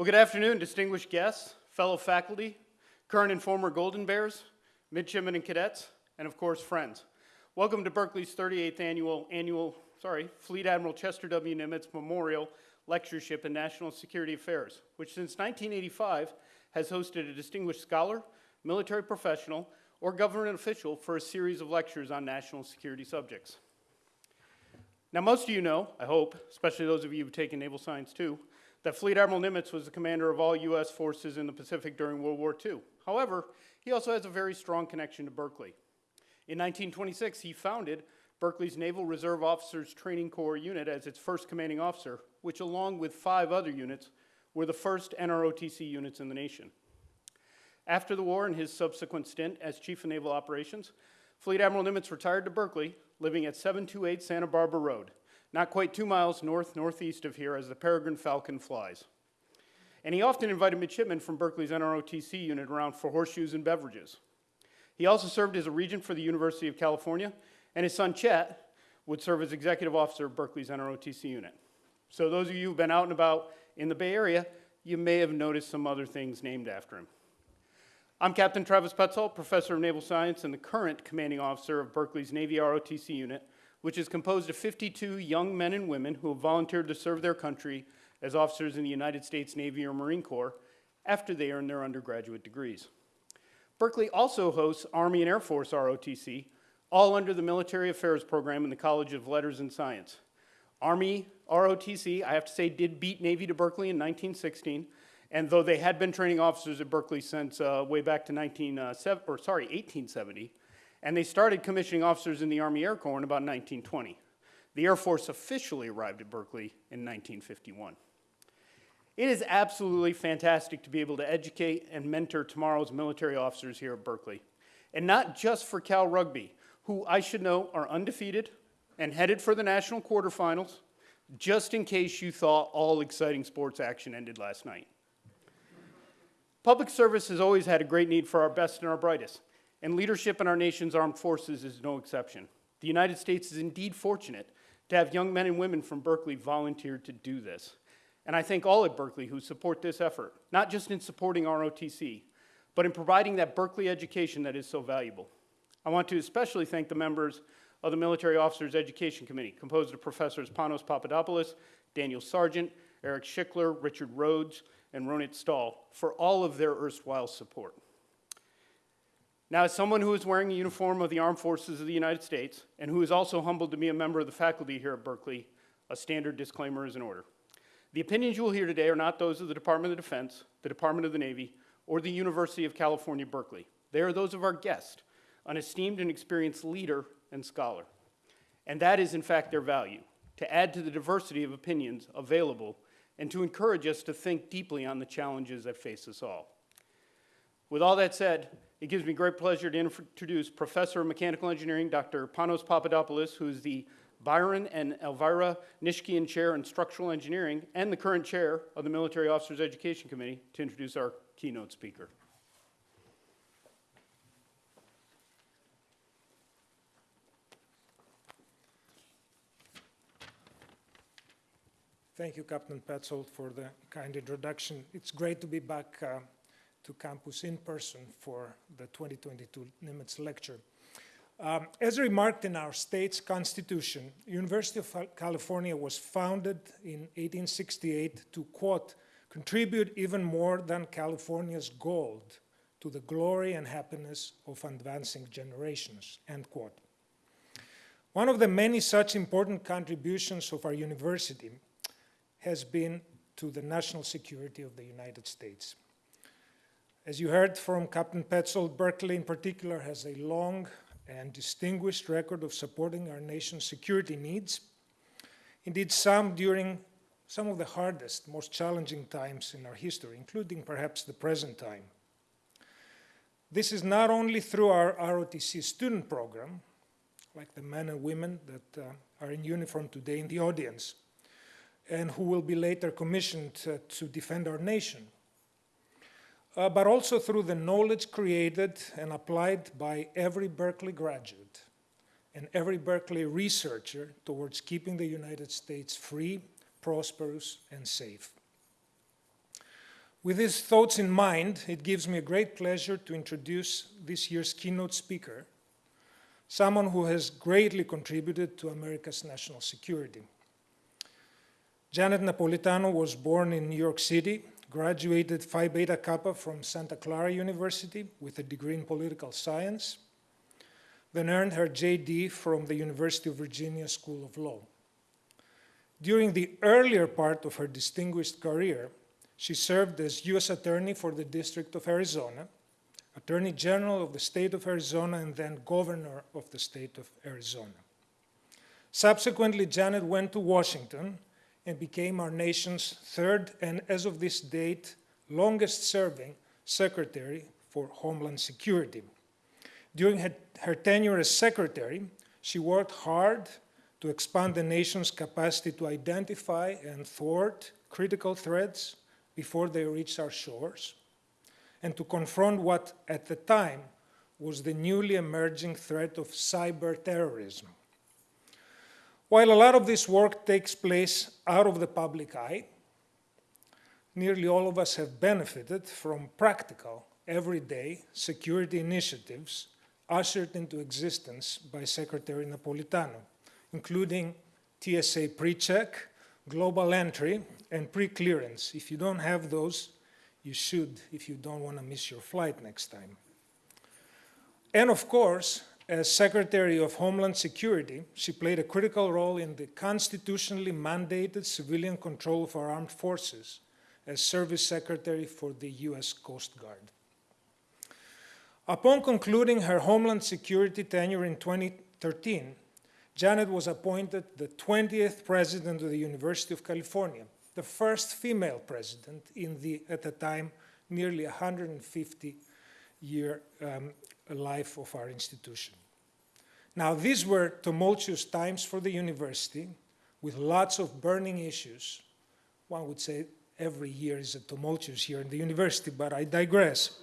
Well, good afternoon, distinguished guests, fellow faculty, current and former Golden Bears, midshipmen and cadets, and of course, friends. Welcome to Berkeley's 38th annual, annual, sorry, Fleet Admiral Chester W. Nimitz Memorial Lectureship in National Security Affairs, which since 1985 has hosted a distinguished scholar, military professional, or government official for a series of lectures on national security subjects. Now, most of you know, I hope, especially those of you who've taken naval science too, that Fleet Admiral Nimitz was the commander of all U.S. forces in the Pacific during World War II. However, he also has a very strong connection to Berkeley. In 1926, he founded Berkeley's Naval Reserve Officers Training Corps unit as its first commanding officer, which along with five other units were the first NROTC units in the nation. After the war and his subsequent stint as Chief of Naval Operations, Fleet Admiral Nimitz retired to Berkeley, living at 728 Santa Barbara Road, not quite two miles north-northeast of here as the Peregrine Falcon flies. And he often invited midshipmen from Berkeley's NROTC unit around for horseshoes and beverages. He also served as a regent for the University of California, and his son Chet would serve as executive officer of Berkeley's NROTC unit. So those of you who've been out and about in the Bay Area, you may have noticed some other things named after him. I'm Captain Travis Petzold, Professor of Naval Science and the current commanding officer of Berkeley's Navy ROTC unit, which is composed of 52 young men and women who have volunteered to serve their country as officers in the United States Navy or Marine Corps after they earn their undergraduate degrees. Berkeley also hosts Army and Air Force ROTC, all under the Military Affairs Program in the College of Letters and Science. Army ROTC, I have to say, did beat Navy to Berkeley in 1916, and though they had been training officers at Berkeley since uh, way back to 19, uh, or sorry, 1870, and they started commissioning officers in the Army Air Corps in about 1920. The Air Force officially arrived at Berkeley in 1951. It is absolutely fantastic to be able to educate and mentor tomorrow's military officers here at Berkeley. And not just for Cal Rugby, who I should know are undefeated and headed for the national quarterfinals, just in case you thought all exciting sports action ended last night. Public service has always had a great need for our best and our brightest, and leadership in our nation's armed forces is no exception. The United States is indeed fortunate to have young men and women from Berkeley volunteer to do this. And I thank all at Berkeley who support this effort, not just in supporting ROTC, but in providing that Berkeley education that is so valuable. I want to especially thank the members of the Military Officers Education Committee, composed of Professors Panos Papadopoulos, Daniel Sargent, Eric Schickler, Richard Rhodes, and Ronit Stahl for all of their erstwhile support. Now, as someone who is wearing a uniform of the Armed Forces of the United States and who is also humbled to be a member of the faculty here at Berkeley, a standard disclaimer is in order. The opinions you will hear today are not those of the Department of Defense, the Department of the Navy, or the University of California, Berkeley. They are those of our guest, an esteemed and experienced leader and scholar. And that is, in fact, their value, to add to the diversity of opinions available and to encourage us to think deeply on the challenges that face us all. With all that said, it gives me great pleasure to introduce Professor of Mechanical Engineering, Dr. Panos Papadopoulos, who is the Byron and Elvira Nishkian Chair in Structural Engineering and the current chair of the Military Officers Education Committee, to introduce our keynote speaker. Thank you, Captain Petzold, for the kind introduction. It's great to be back uh, to campus in person for the 2022 Nimitz lecture. Um, as remarked in our state's constitution, University of California was founded in 1868 to, quote, contribute even more than California's gold to the glory and happiness of advancing generations, end quote. One of the many such important contributions of our university has been to the national security of the United States. As you heard from Captain Petzold, Berkeley in particular has a long and distinguished record of supporting our nation's security needs. Indeed, some during some of the hardest, most challenging times in our history, including perhaps the present time. This is not only through our ROTC student program, like the men and women that uh, are in uniform today in the audience, and who will be later commissioned uh, to defend our nation. Uh, but also through the knowledge created and applied by every Berkeley graduate and every Berkeley researcher towards keeping the United States free, prosperous, and safe. With these thoughts in mind, it gives me a great pleasure to introduce this year's keynote speaker, someone who has greatly contributed to America's national security. Janet Napolitano was born in New York City, graduated Phi Beta Kappa from Santa Clara University with a degree in political science, then earned her JD from the University of Virginia School of Law. During the earlier part of her distinguished career, she served as U.S. Attorney for the District of Arizona, Attorney General of the State of Arizona, and then Governor of the State of Arizona. Subsequently, Janet went to Washington and became our nation's third and, as of this date, longest serving Secretary for Homeland Security. During her, her, tenure as Secretary, she worked hard to expand the nation's capacity to identify and thwart critical threats before they reach our shores, and to confront what, at the time, was the newly emerging threat of cyber terrorism. While a lot of this work takes place out of the public eye, nearly all of us have benefited from practical, everyday security initiatives ushered into existence by Secretary Napolitano, including TSA pre-check, global entry, and pre-clearance. If you don't have those, you should if you don't want to miss your flight next time. And of course, as Secretary of Homeland Security, she played a critical role in the constitutionally mandated civilian control of our armed forces as Service Secretary for the U.S. Coast Guard. Upon concluding her Homeland Security tenure in 2013, Janet was appointed the 20th President of the University of California, the first female president in the, at the time, nearly 150 year um, life of our institution. Now, these were tumultuous times for the university with lots of burning issues. One would say every year is a tumultuous year in the university, but I digress.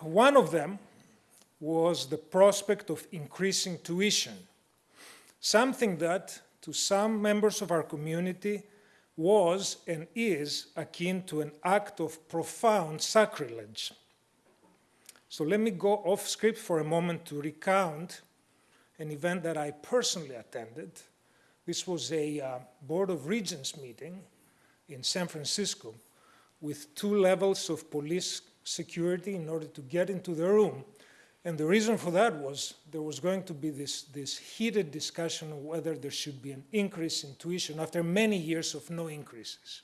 One of them was the prospect of increasing tuition, something that, to some members of our community, was and is akin to an act of profound sacrilege. So let me go off script for a moment to recount an event that I personally attended. This was a uh, Board of Regents meeting in San Francisco with two levels of police security in order to get into the room. And the reason for that was there was going to be this, this heated discussion of whether there should be an increase in tuition after many years of no increases.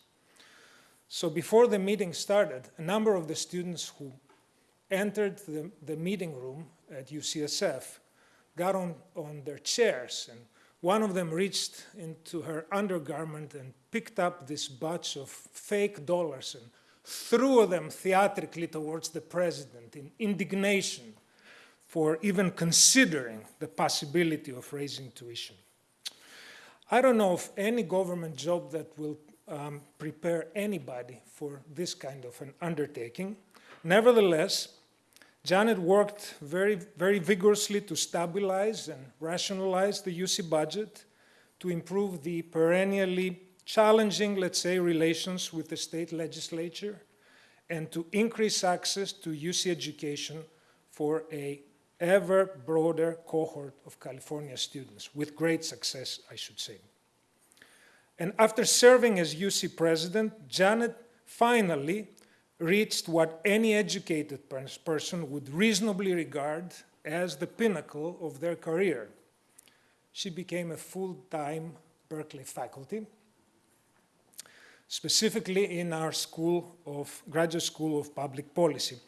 So before the meeting started, a number of the students who entered the, the meeting room at UCSF got on, on their chairs and one of them reached into her undergarment and picked up this bunch of fake dollars and threw them theatrically towards the president in indignation for even considering the possibility of raising tuition. I don't know of any government job that will um, prepare anybody for this kind of an undertaking. Nevertheless, Janet worked very, very vigorously to stabilize and rationalize the UC budget, to improve the perennially challenging, let's say, relations with the state legislature, and to increase access to UC education for a ever broader cohort of California students, with great success, I should say. And after serving as UC president, Janet finally reached what any educated person would reasonably regard as the pinnacle of their career. She became a full-time Berkeley faculty, specifically in our school of, graduate school of public policy.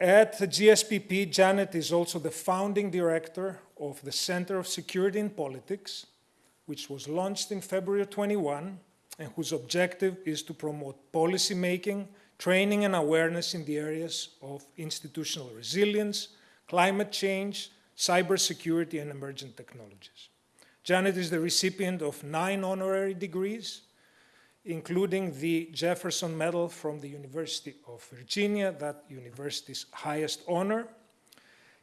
At the GSPP, Janet is also the founding director of the Center of Security in Politics, which was launched in February 21, and whose objective is to promote policy making training and awareness in the areas of institutional resilience, climate change, cybersecurity, and emerging technologies. Janet is the recipient of nine honorary degrees, including the Jefferson Medal from the University of Virginia, that university's highest honor.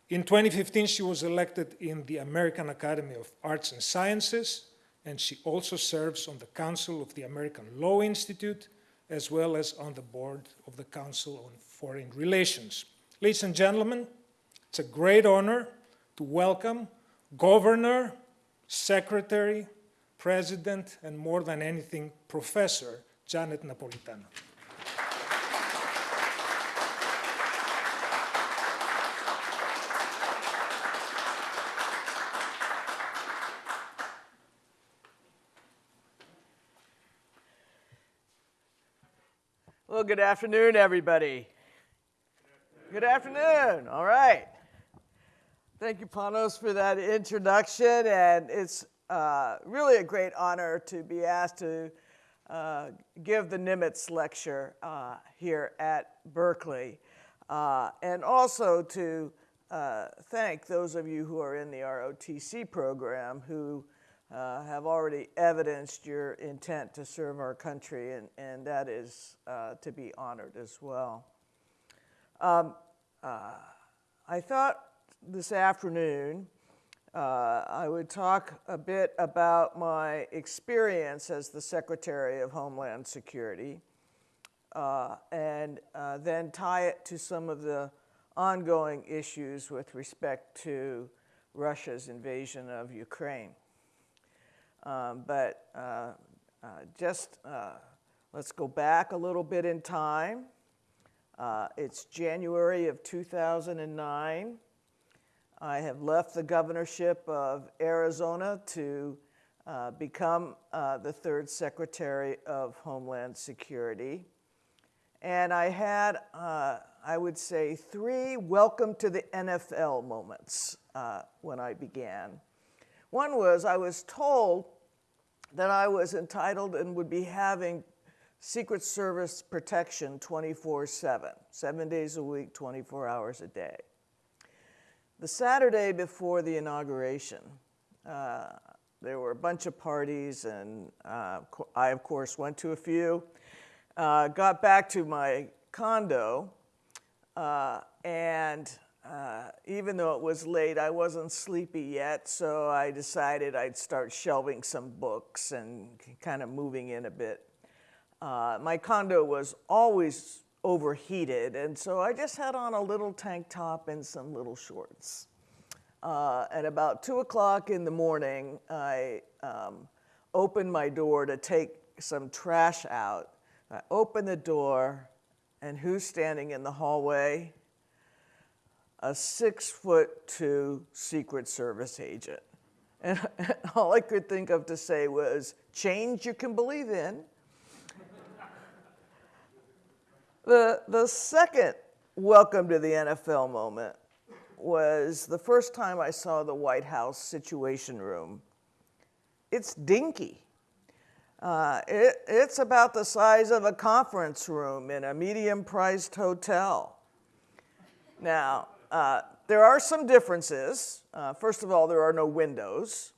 In 2015, she was elected in the American Academy of Arts and Sciences, and she also serves on the Council of the American Law Institute as well as on the board of the Council on Foreign Relations. Ladies and gentlemen, it's a great honor to welcome Governor, Secretary, President, and more than anything, Professor Janet Napolitano. Well, good afternoon, everybody. Good afternoon. All right. Thank you, Panos, for that introduction. And it's uh, really a great honor to be asked to uh, give the Nimitz lecture uh, here at Berkeley. Uh, and also to uh, thank those of you who are in the ROTC program who uh, have already evidenced your intent to serve our country, and, and that is uh, to be honored as well. Um, uh, I thought this afternoon uh, I would talk a bit about my experience as the Secretary of Homeland Security uh, and then tie it to some of the ongoing issues with respect to Russia's invasion of Ukraine. Um, but uh, uh, just uh, let's go back a little bit in time. Uh, it's January of 2009. I have left the governorship of Arizona to uh, become uh, the third Secretary of Homeland Security. And I had, I would say, three welcome to the NFL moments when I began. One was I was told that I was entitled and would be having Secret Service protection 24 7, seven days a week, 24 hours a day. The Saturday before the inauguration, uh, there were a bunch of parties, and uh, I, of course, went to a few. Uh, got back to my condo, uh, and uh, even though it was late, I wasn't sleepy yet, so I decided I'd start shelving some books and kind of moving in a bit. Uh, my condo was always overheated, and so I just had on a little tank top and some little shorts. Uh, at about 2 o'clock in the morning, I um, opened my door to take some trash out. I opened the door, and who's standing in the hallway? A six foot two Secret Service agent. And all I could think of to say was, change you can believe in. the, the second welcome to the NFL moment was the first time I saw the White House Situation Room. It's dinky. Uh, it, it's about the size of a conference room in a medium priced hotel. Now, uh, there are some differences. Uh, first of all, there are no windows.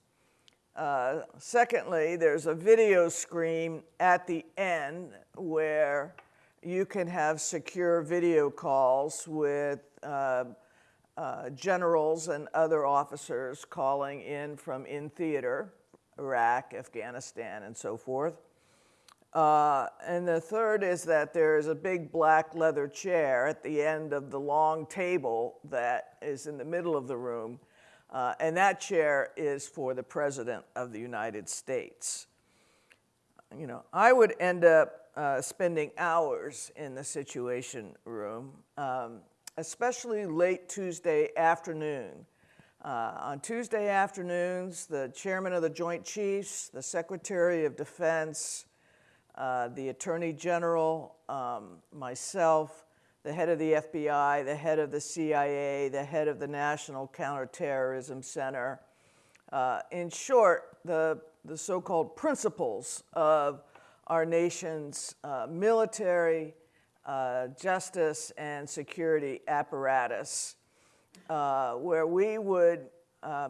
Uh, secondly, there's a video screen at the end where you can have secure video calls with uh, uh, generals and other officers calling in from in theater, Iraq, Afghanistan, and so forth. Uh, and the third is that there is a big black leather chair at the end of the long table that is in the middle of the room. Uh, and that chair is for the President of the United States. You know, I would end up uh, spending hours in the Situation Room, um, especially late Tuesday afternoon. Uh, on Tuesday afternoons, the chairman of the Joint Chiefs, the Secretary of Defense, uh, the Attorney General, um, myself, the head of the FBI, the head of the CIA, the head of the National Counterterrorism Center. Uh, in short, the, the so called principals of our nation's uh, military, uh, justice, and security apparatus, uh, where we would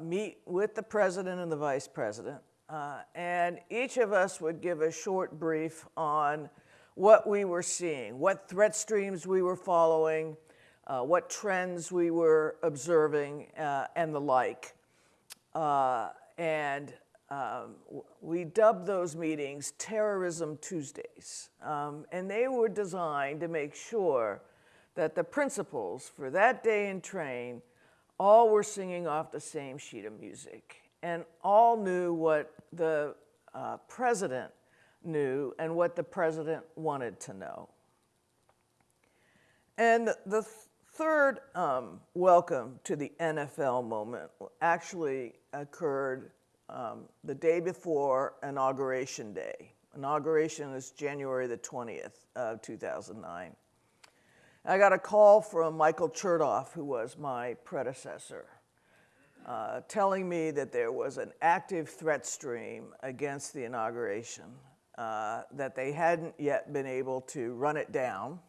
meet with the president and the vice president uh, and each of us would give a short brief on what we were seeing, what threat streams we were following, uh, what trends we were observing, uh, and the like. Uh, and um, we dubbed those meetings Terrorism Tuesdays. Um, and they were designed to make sure that the principals for that day in train all were singing off the same sheet of music and all knew what the uh, president knew and what the president wanted to know. And the th- third um, welcome to the NFL moment actually occurred um, the day before Inauguration Day. Inauguration is January the 20th of 2009. I got a call from Michael Chertoff, who was my predecessor, uh, telling me that there was an active threat stream against the inauguration, uh, that they hadn't yet been able to run it down.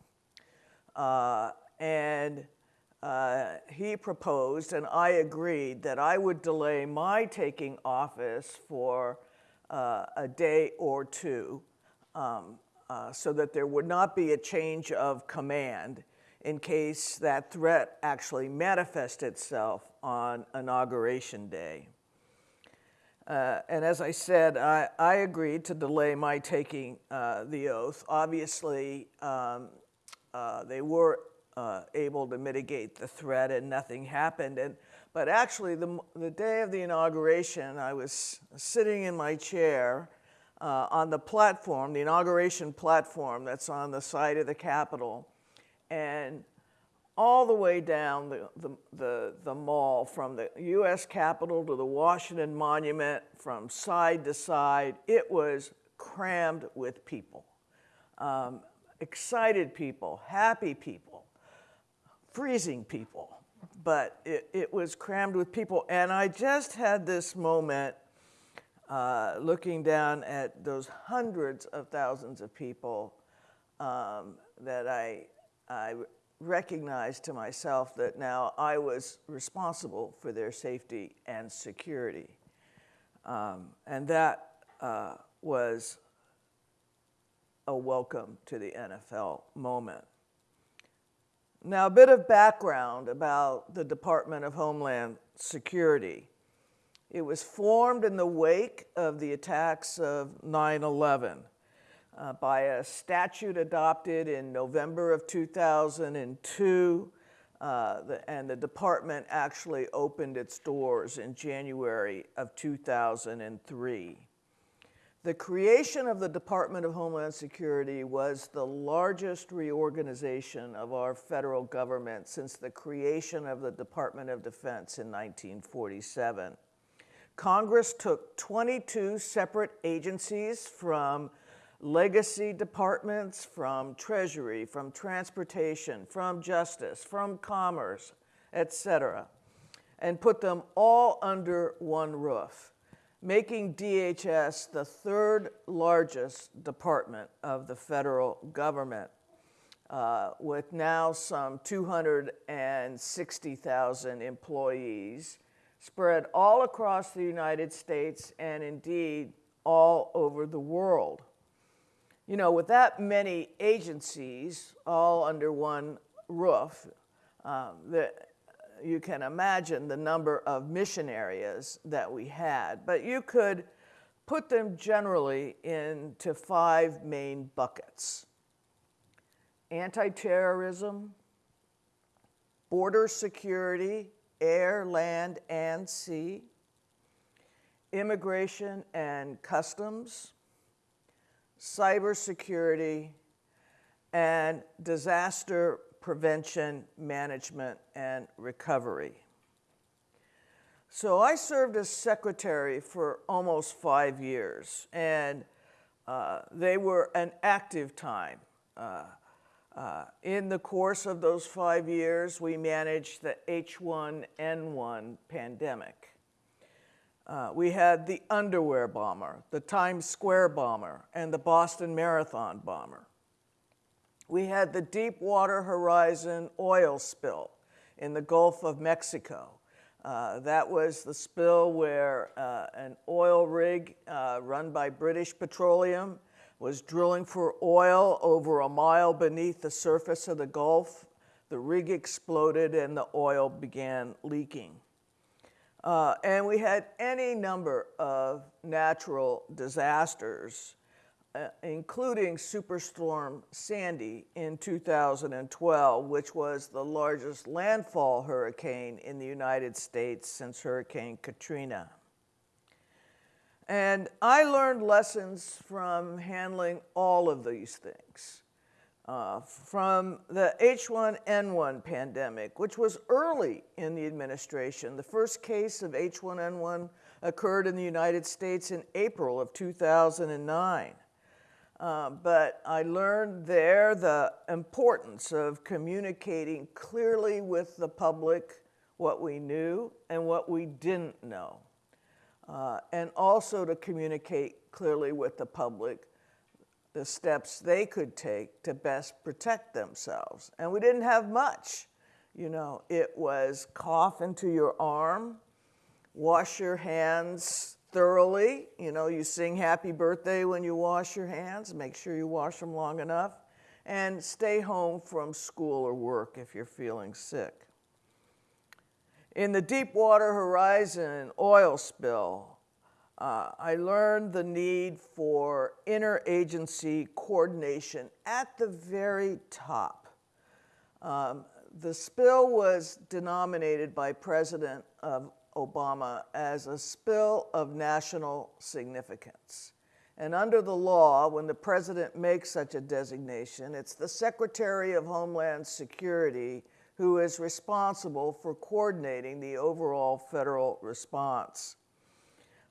Uh, and uh, he proposed, and I agreed, that I would delay my taking office for uh, a day or two um, uh, so that there would not be a change of command in case that threat actually manifested itself on Inauguration Day. Uh, and as I said, I, I agreed to delay my taking uh, the oath. Obviously, um, uh, they were uh, able to mitigate the threat and nothing happened. And, but actually, the, the day of the inauguration, I was sitting in my chair uh, on the platform, the inauguration platform that's on the side of the Capitol. And all the way down the, the, the, the mall from the US Capitol to the Washington Monument, from side to side, it was crammed with people. Um, excited people, happy people, freezing people. But it, it was crammed with people. And I just had this moment uh, looking down at those hundreds of thousands of people um, that I, I recognized to myself that now I was responsible for their safety and security. Um, and that uh, was a welcome to the NFL moment. Now, a bit of background about the Department of Homeland Security. It was formed in the wake of the attacks of 9 11 uh, by a statute adopted in November of 2002. Uh, the, and the department actually opened its doors in January of 2003. The creation of the Department of Homeland Security was the largest reorganization of our federal government since the creation of the Department of Defense in 1947. Congress took 22 separate agencies from legacy departments, from Treasury, from Transportation, from Justice, from Commerce, etc., and put them all under one roof, making DHS the third largest department of the federal government. Uh, with now some 260,000 employees spread all across the United States and indeed all over the world. You know, with that many agencies all under one roof, um, you can imagine the number of mission areas that we had. But you could put them generally into five main buckets anti terrorism, border security, air, land, and sea, immigration and customs, cybersecurity, and disaster prevention, management, and recovery. So I served as secretary for almost five years, and uh, they were an active time. Uh, uh, in the course of those five years, we managed the H1N1 pandemic. Uh, we had the underwear bomber, the Times Square bomber, and the Boston Marathon bomber. We had the Deepwater Horizon oil spill in the Gulf of Mexico. Uh, that was the spill where uh, an oil rig uh, run by British Petroleum was drilling for oil over a mile beneath the surface of the Gulf. The rig exploded and the oil began leaking. Uh, and we had any number of natural disasters, uh, including Superstorm Sandy in 2012, which was the largest landfall hurricane in the United States since Hurricane Katrina. And I learned lessons from handling all of these things. Uh, from the H1N1 pandemic, which was early in the administration. The first case of H1N1 occurred in the United States in April of 2009. Uh, but I learned there the importance of communicating clearly with the public what we knew and what we didn't know. Uh, and also to communicate clearly with the public the steps they could take to best protect themselves. And we didn't have much. You know, it was cough into your arm, wash your hands thoroughly. You know, you sing happy birthday when you wash your hands, make sure you wash them long enough, and stay home from school or work if you're feeling sick. In the Deepwater Horizon oil spill, uh, I learned the need for interagency coordination at the very top. Um, the spill was denominated by President Obama as a spill of national significance. And under the law, when the president makes such a designation, it's the Secretary of Homeland Security who is responsible for coordinating the overall federal response.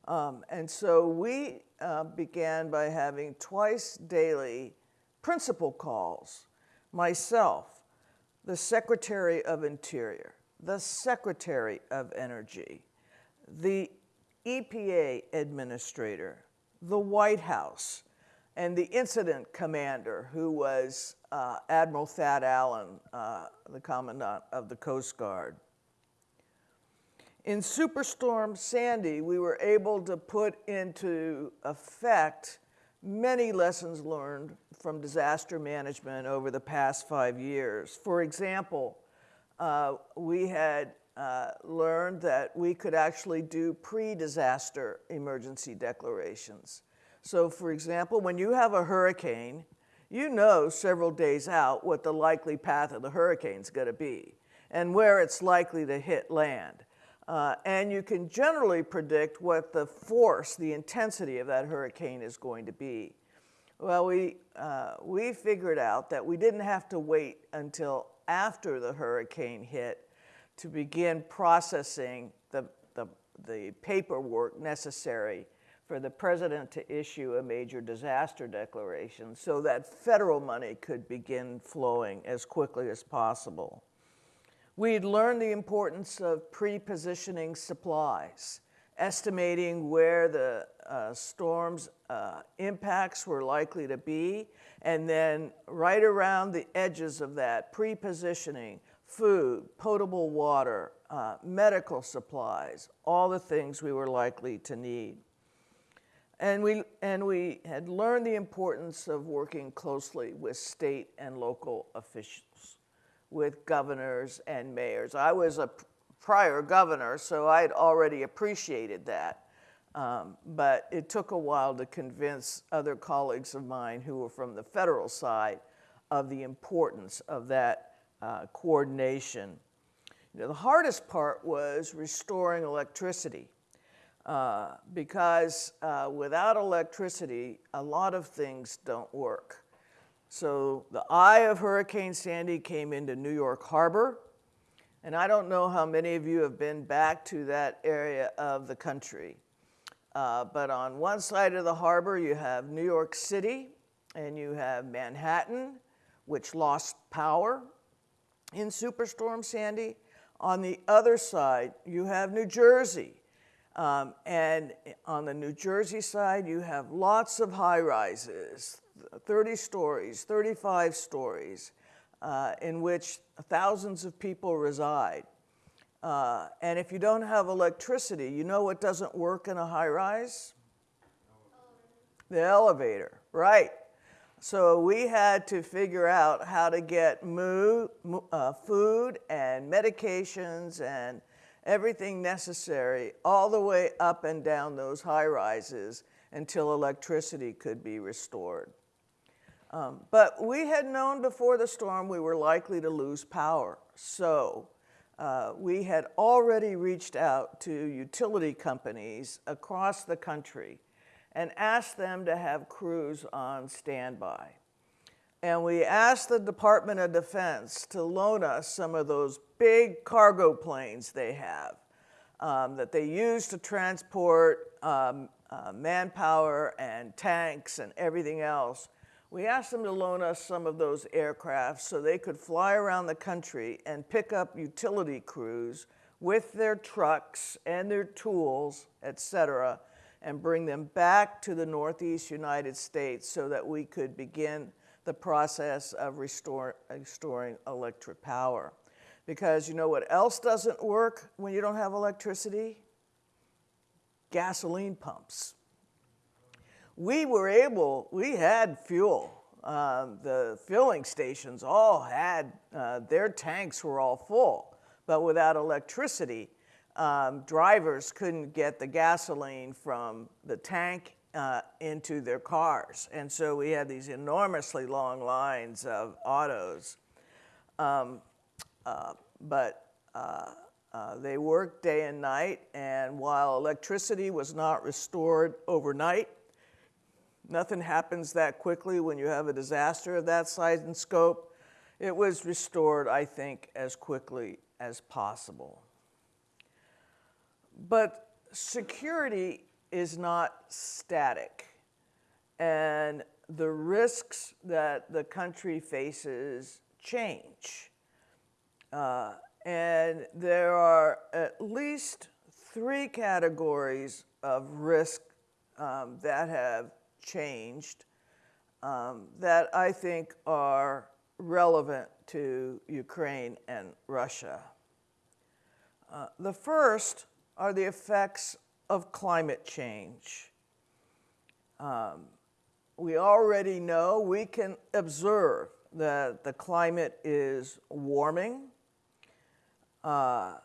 Um, and so we uh, began by having twice daily principal calls. Myself, the Secretary of Interior, the Secretary of Energy, the EPA Administrator, the White House, and the incident commander, who was uh, Admiral Thad Allen, uh, the Commandant of the Coast Guard. In Superstorm Sandy, we were able to put into effect many lessons learned from disaster management over the past five years. For example, uh, we had uh, learned that we could actually do pre-disaster emergency declarations. So for example, when you have a hurricane, you know several days out what the likely path of the hurricane is going to be and where it's likely to hit land. Uh, and you can generally predict what the force, the intensity of that hurricane is going to be. Well, we, uh, we figured out that we didn't have to wait until after the hurricane hit to begin processing the, the, the paperwork necessary for the president to issue a major disaster declaration so that federal money could begin flowing as quickly as possible. We'd learned the importance of pre-positioning supplies, estimating where the uh, storm's uh, impacts were likely to be, and then right around the edges of that, pre-positioning food, potable water, uh, medical supplies, all the things we were likely to need. And we, and we had learned the importance of working closely with state and local officials with governors and mayors. I was a prior governor, so I had already appreciated that. Um, but it took a while to convince other colleagues of mine who were from the federal side of the importance of that uh, coordination. You know, the hardest part was restoring electricity. Uh, because uh, without electricity, a lot of things don't work. So the eye of Hurricane Sandy came into New York Harbor. And I don't know how many of you have been back to that area of the country. Uh, but on one side of the harbor, you have New York City and you have Manhattan, which lost power in Superstorm Sandy. On the other side, you have New Jersey. Um, and on the New Jersey side, you have lots of high rises, 30 stories, 35 stories, uh, in which thousands of people reside. Uh, and if you don't have electricity, you know what doesn't work in a high rise? The elevator, right. So we had to figure out how to get uh, food and medications and, everything necessary all the way up and down those high rises until electricity could be restored. Um, but we had known before the storm we were likely to lose power. So uh, we had already reached out to utility companies across the country and asked them to have crews on standby. And we asked the Department of Defense to loan us some of those big cargo planes they have um, that they use to transport um, uh, manpower and tanks and everything else. We asked them to loan us some of those aircraft so they could fly around the country and pick up utility crews with their trucks and their tools, et cetera, and bring them back to the Northeast United States so that we could begin the process of restore, restoring electric power. Because you know what else doesn't work when you don't have electricity? Gasoline pumps. We were able, we had fuel. Um, the filling stations all had, uh, their tanks were all full. But without electricity, um, drivers couldn't get the gasoline from the tank uh, into their cars. And so we had these enormously long lines of autos. Um, uh, but uh, uh, they worked day and night, and while electricity was not restored overnight, nothing happens that quickly when you have a disaster of that size and scope. It was restored, I think, as quickly as possible. But security is not static. And the risks that the country faces change. Uh, and there are at least three categories of risk um, that have changed um, that I think are relevant to Ukraine and Russia. Uh, the first are the effects of climate change. Um, we already know, we can observe that the climate is warming, uh,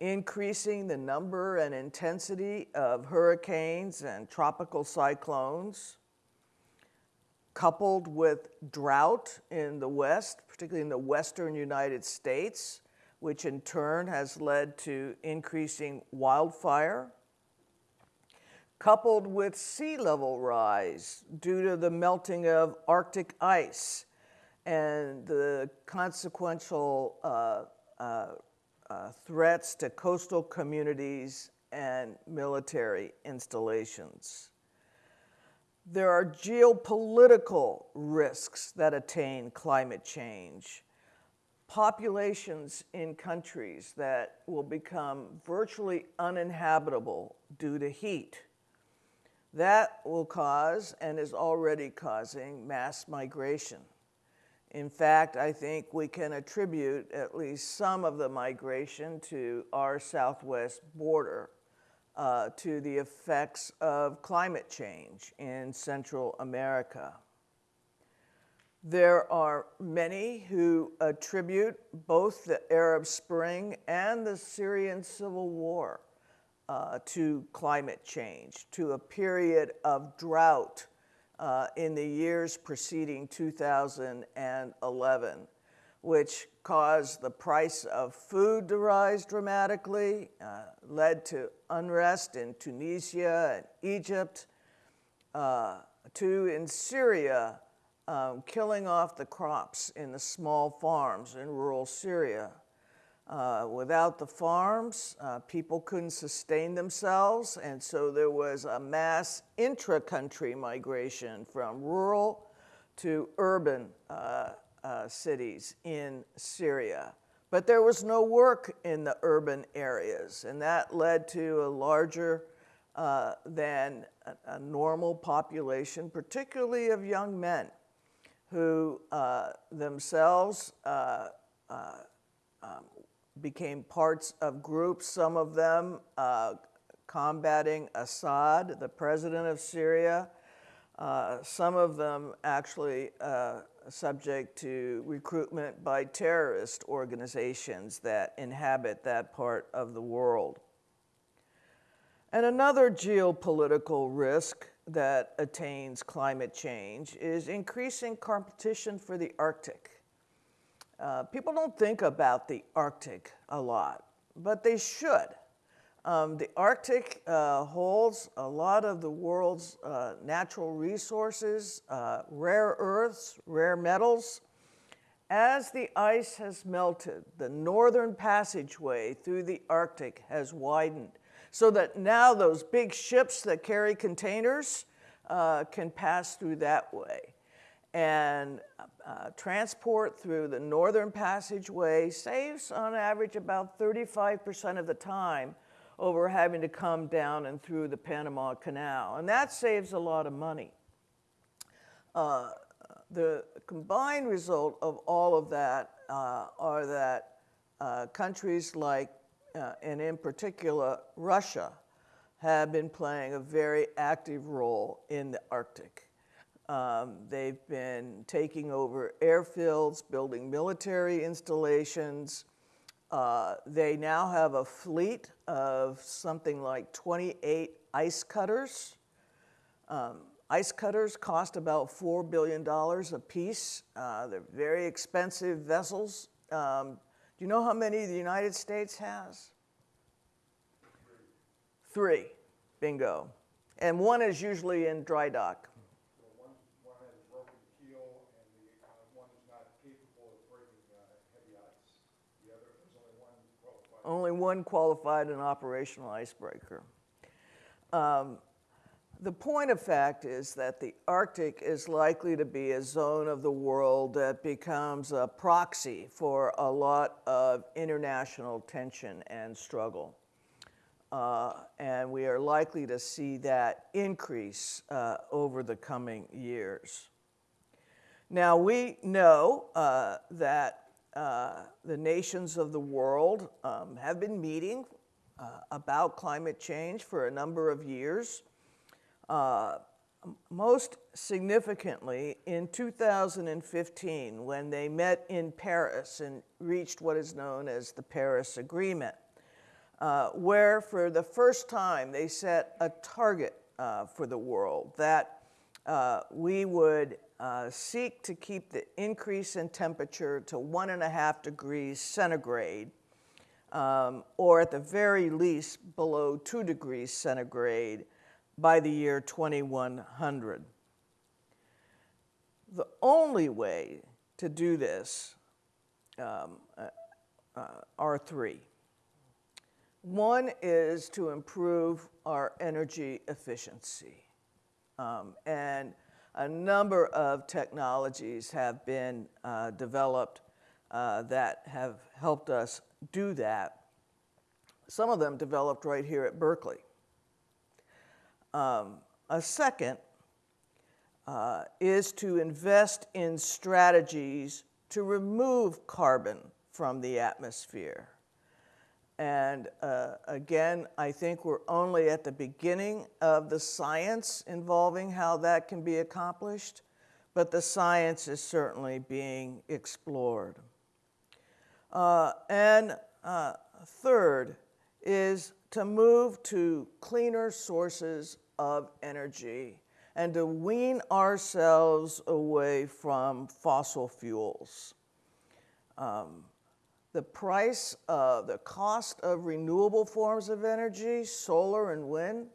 increasing the number and intensity of hurricanes and tropical cyclones, coupled with drought in the West, particularly in the western United States, which in turn has led to increasing wildfire coupled with sea level rise due to the melting of Arctic ice and the consequential uh, uh, uh, threats to coastal communities and military installations. There are geopolitical risks that attain climate change. Populations in countries that will become virtually uninhabitable due to heat that will cause and is already causing mass migration. In fact, I think we can attribute at least some of the migration to our southwest border uh, to the effects of climate change in Central America. There are many who attribute both the Arab Spring and the Syrian civil war uh, to climate change, to a period of drought uh, in the years preceding 2011, which caused the price of food to rise dramatically, uh, led to unrest in Tunisia and Egypt, uh, to in Syria, um, killing off the crops in the small farms in rural Syria. Uh, without the farms, uh, people couldn't sustain themselves, and so there was a mass intra country migration from rural to urban uh, uh, cities in Syria. But there was no work in the urban areas, and that led to a larger uh, than a, a, normal population, particularly of young men who uh, themselves. Um, became parts of groups, some of them uh, combating Assad, the president of Syria, uh, some of them actually uh, subject to recruitment by terrorist organizations that inhabit that part of the world. And another geopolitical risk that attains climate change is increasing competition for the Arctic. Uh, people don't think about the Arctic a lot, but they should. Um, the Arctic uh, holds a lot of the world's uh, natural resources, uh, rare earths, rare metals. As the ice has melted, the northern passageway through the Arctic has widened so that now those big ships that carry containers uh, can pass through that way. And uh, transport through the northern passageway saves on average about 35% of the time over having to come down and through the Panama Canal. And that saves a lot of money. Uh, the combined result of all of that uh, are that uh, countries like uh, and in particular Russia, have been playing a very active role in the Arctic. Um, they've been taking over airfields, building military installations. Uh, they now have a fleet of something like 28 ice cutters. Um, ice cutters cost about $4 billion a piece. Uh, they're very expensive vessels. Um, do you know how many the United States has? Three. Bingo. And one is usually in dry dock. Well, one, one has a broken keel and the, uh, one is not capable of breaking, uh, heavy ice. The other, there's only one qualified. Only one qualified and operational icebreaker. Um, the point of fact is that the Arctic is likely to be a zone of the world that becomes a proxy for a lot of international tension and struggle. Uh, and we are likely to see that increase uh, over the coming years. Now, we know uh, that uh, the nations of the world um, have been meeting uh, about climate change for a number of years. Uh, most significantly, in 2015, when they met in Paris and reached what is known as the Paris Agreement, uh, where for the first time they set a target uh, for the world that uh, we would uh, seek to keep the increase in temperature to one and a half degrees centigrade, um, or at the very least below two degrees centigrade by the year 2100. The only way to do this um, uh, uh, are three. One is to improve our energy efficiency. Um, and a number of technologies have been uh, developed uh, that have helped us do that. Some of them developed right here at Berkeley. Um, a second uh, is to invest in strategies to remove carbon from the atmosphere. And uh, again, I think we're only at the beginning of the science involving how that can be accomplished, but the science is certainly being explored. Uh, and uh, third is to move to cleaner sources of energy and to wean ourselves away from fossil fuels. Um, the price, uh, the cost of renewable forms of energy, solar and wind,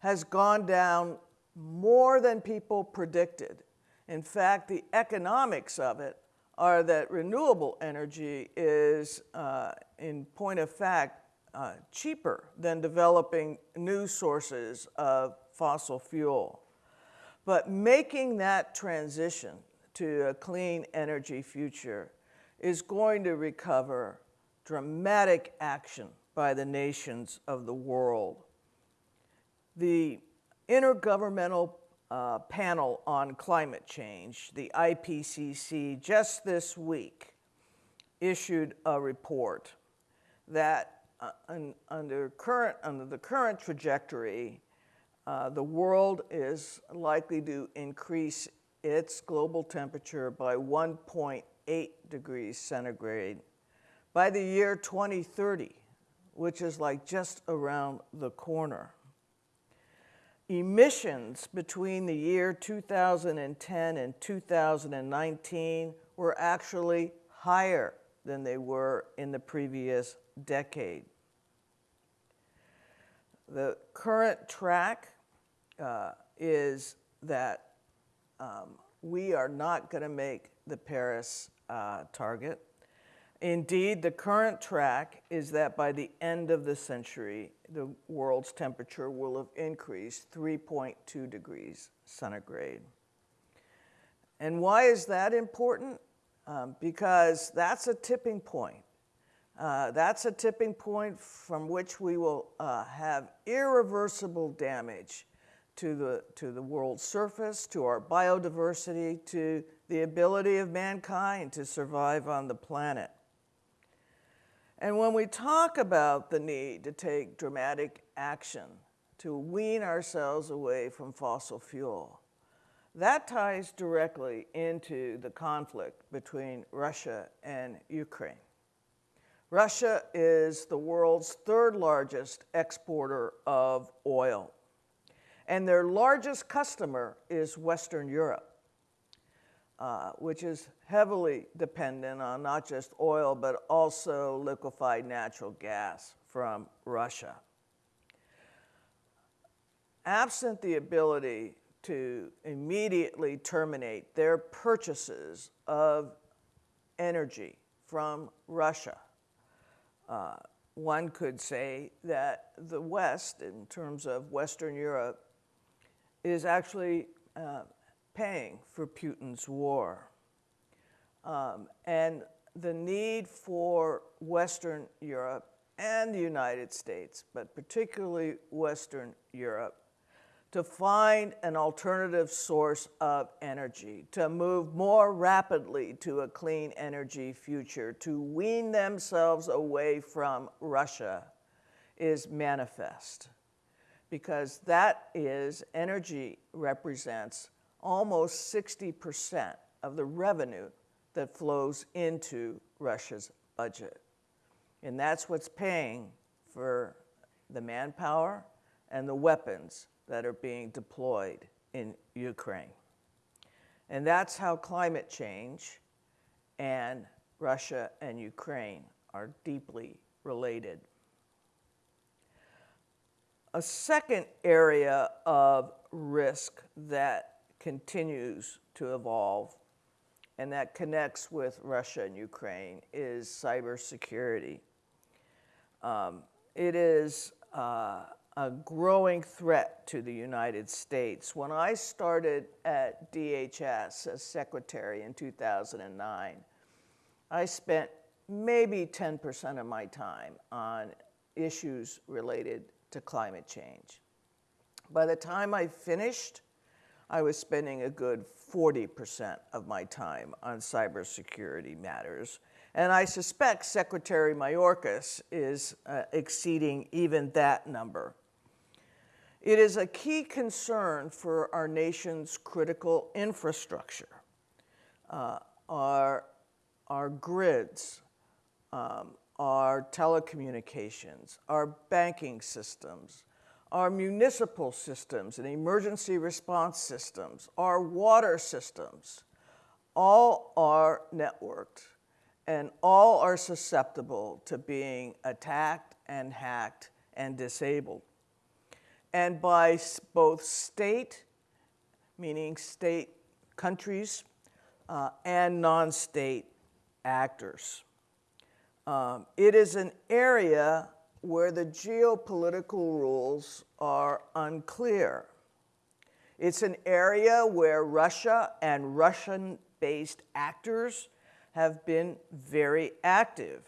has gone down more than people predicted. In fact, the economics of it are that renewable energy is, uh, in point of fact, uh, cheaper than developing new sources of fossil fuel. But making that transition to a clean energy future is going to recover dramatic action by the nations of the world. The Intergovernmental uh, Panel on Climate Change, the IPCC, just this week issued a report that uh, un, under, current, under the current trajectory, uh, the world is likely to increase its global temperature by 1.8 degrees centigrade by the year 2030, which is like just around the corner. Emissions between the year 2010 and 2019 were actually higher than they were in the previous decade. The current track uh, is that um, we are not going to make the Paris uh, target. Indeed, the current track is that by the end of the century, the world's temperature will have increased 3.2 degrees centigrade. And why is that important? Um, because that's a tipping point. Uh, that's a tipping point from which we will uh, have irreversible damage to the, to the world's surface, to our biodiversity, to the ability of mankind to survive on the planet. And when we talk about the need to take dramatic action to wean ourselves away from fossil fuel, that ties directly into the conflict between Russia and Ukraine. Russia is the world's third largest exporter of oil, and their largest customer is Western Europe. Uh, which is heavily dependent on not just oil, but also liquefied natural gas from Russia. Absent the ability to immediately terminate their purchases of energy from Russia, uh, one could say that the West, in terms of Western Europe, is actually uh, paying for Putin's war. Um, and the need for Western Europe and the United States, but particularly Western Europe, to find an alternative source of energy, to move more rapidly to a clean energy future, to wean themselves away from Russia is manifest. Because that is, energy represents almost 60% of the revenue that flows into Russia's budget. And that's what's paying for the manpower and the weapons that are being deployed in Ukraine. And that's how climate change and Russia and Ukraine are deeply related. A second area of risk that continues to evolve and that connects with Russia and Ukraine is cybersecurity. Um, it is uh, a growing threat to the United States. When I started at DHS as secretary in 2009, I spent maybe 10% of my time on issues related to climate change. By the time I finished, I was spending a good 40% of my time on cybersecurity matters. And I suspect Secretary Mayorkas is uh, exceeding even that number. It is a key concern for our nation's critical infrastructure, uh, our, our grids, um, our telecommunications, our banking systems, our municipal systems and emergency response systems, our water systems, all are networked and all are susceptible to being attacked and hacked and disabled. And by both state, meaning state countries, uh, and non state actors. Um, it is an area where the geopolitical rules are unclear. It's an area where Russia and Russian based actors have been very active.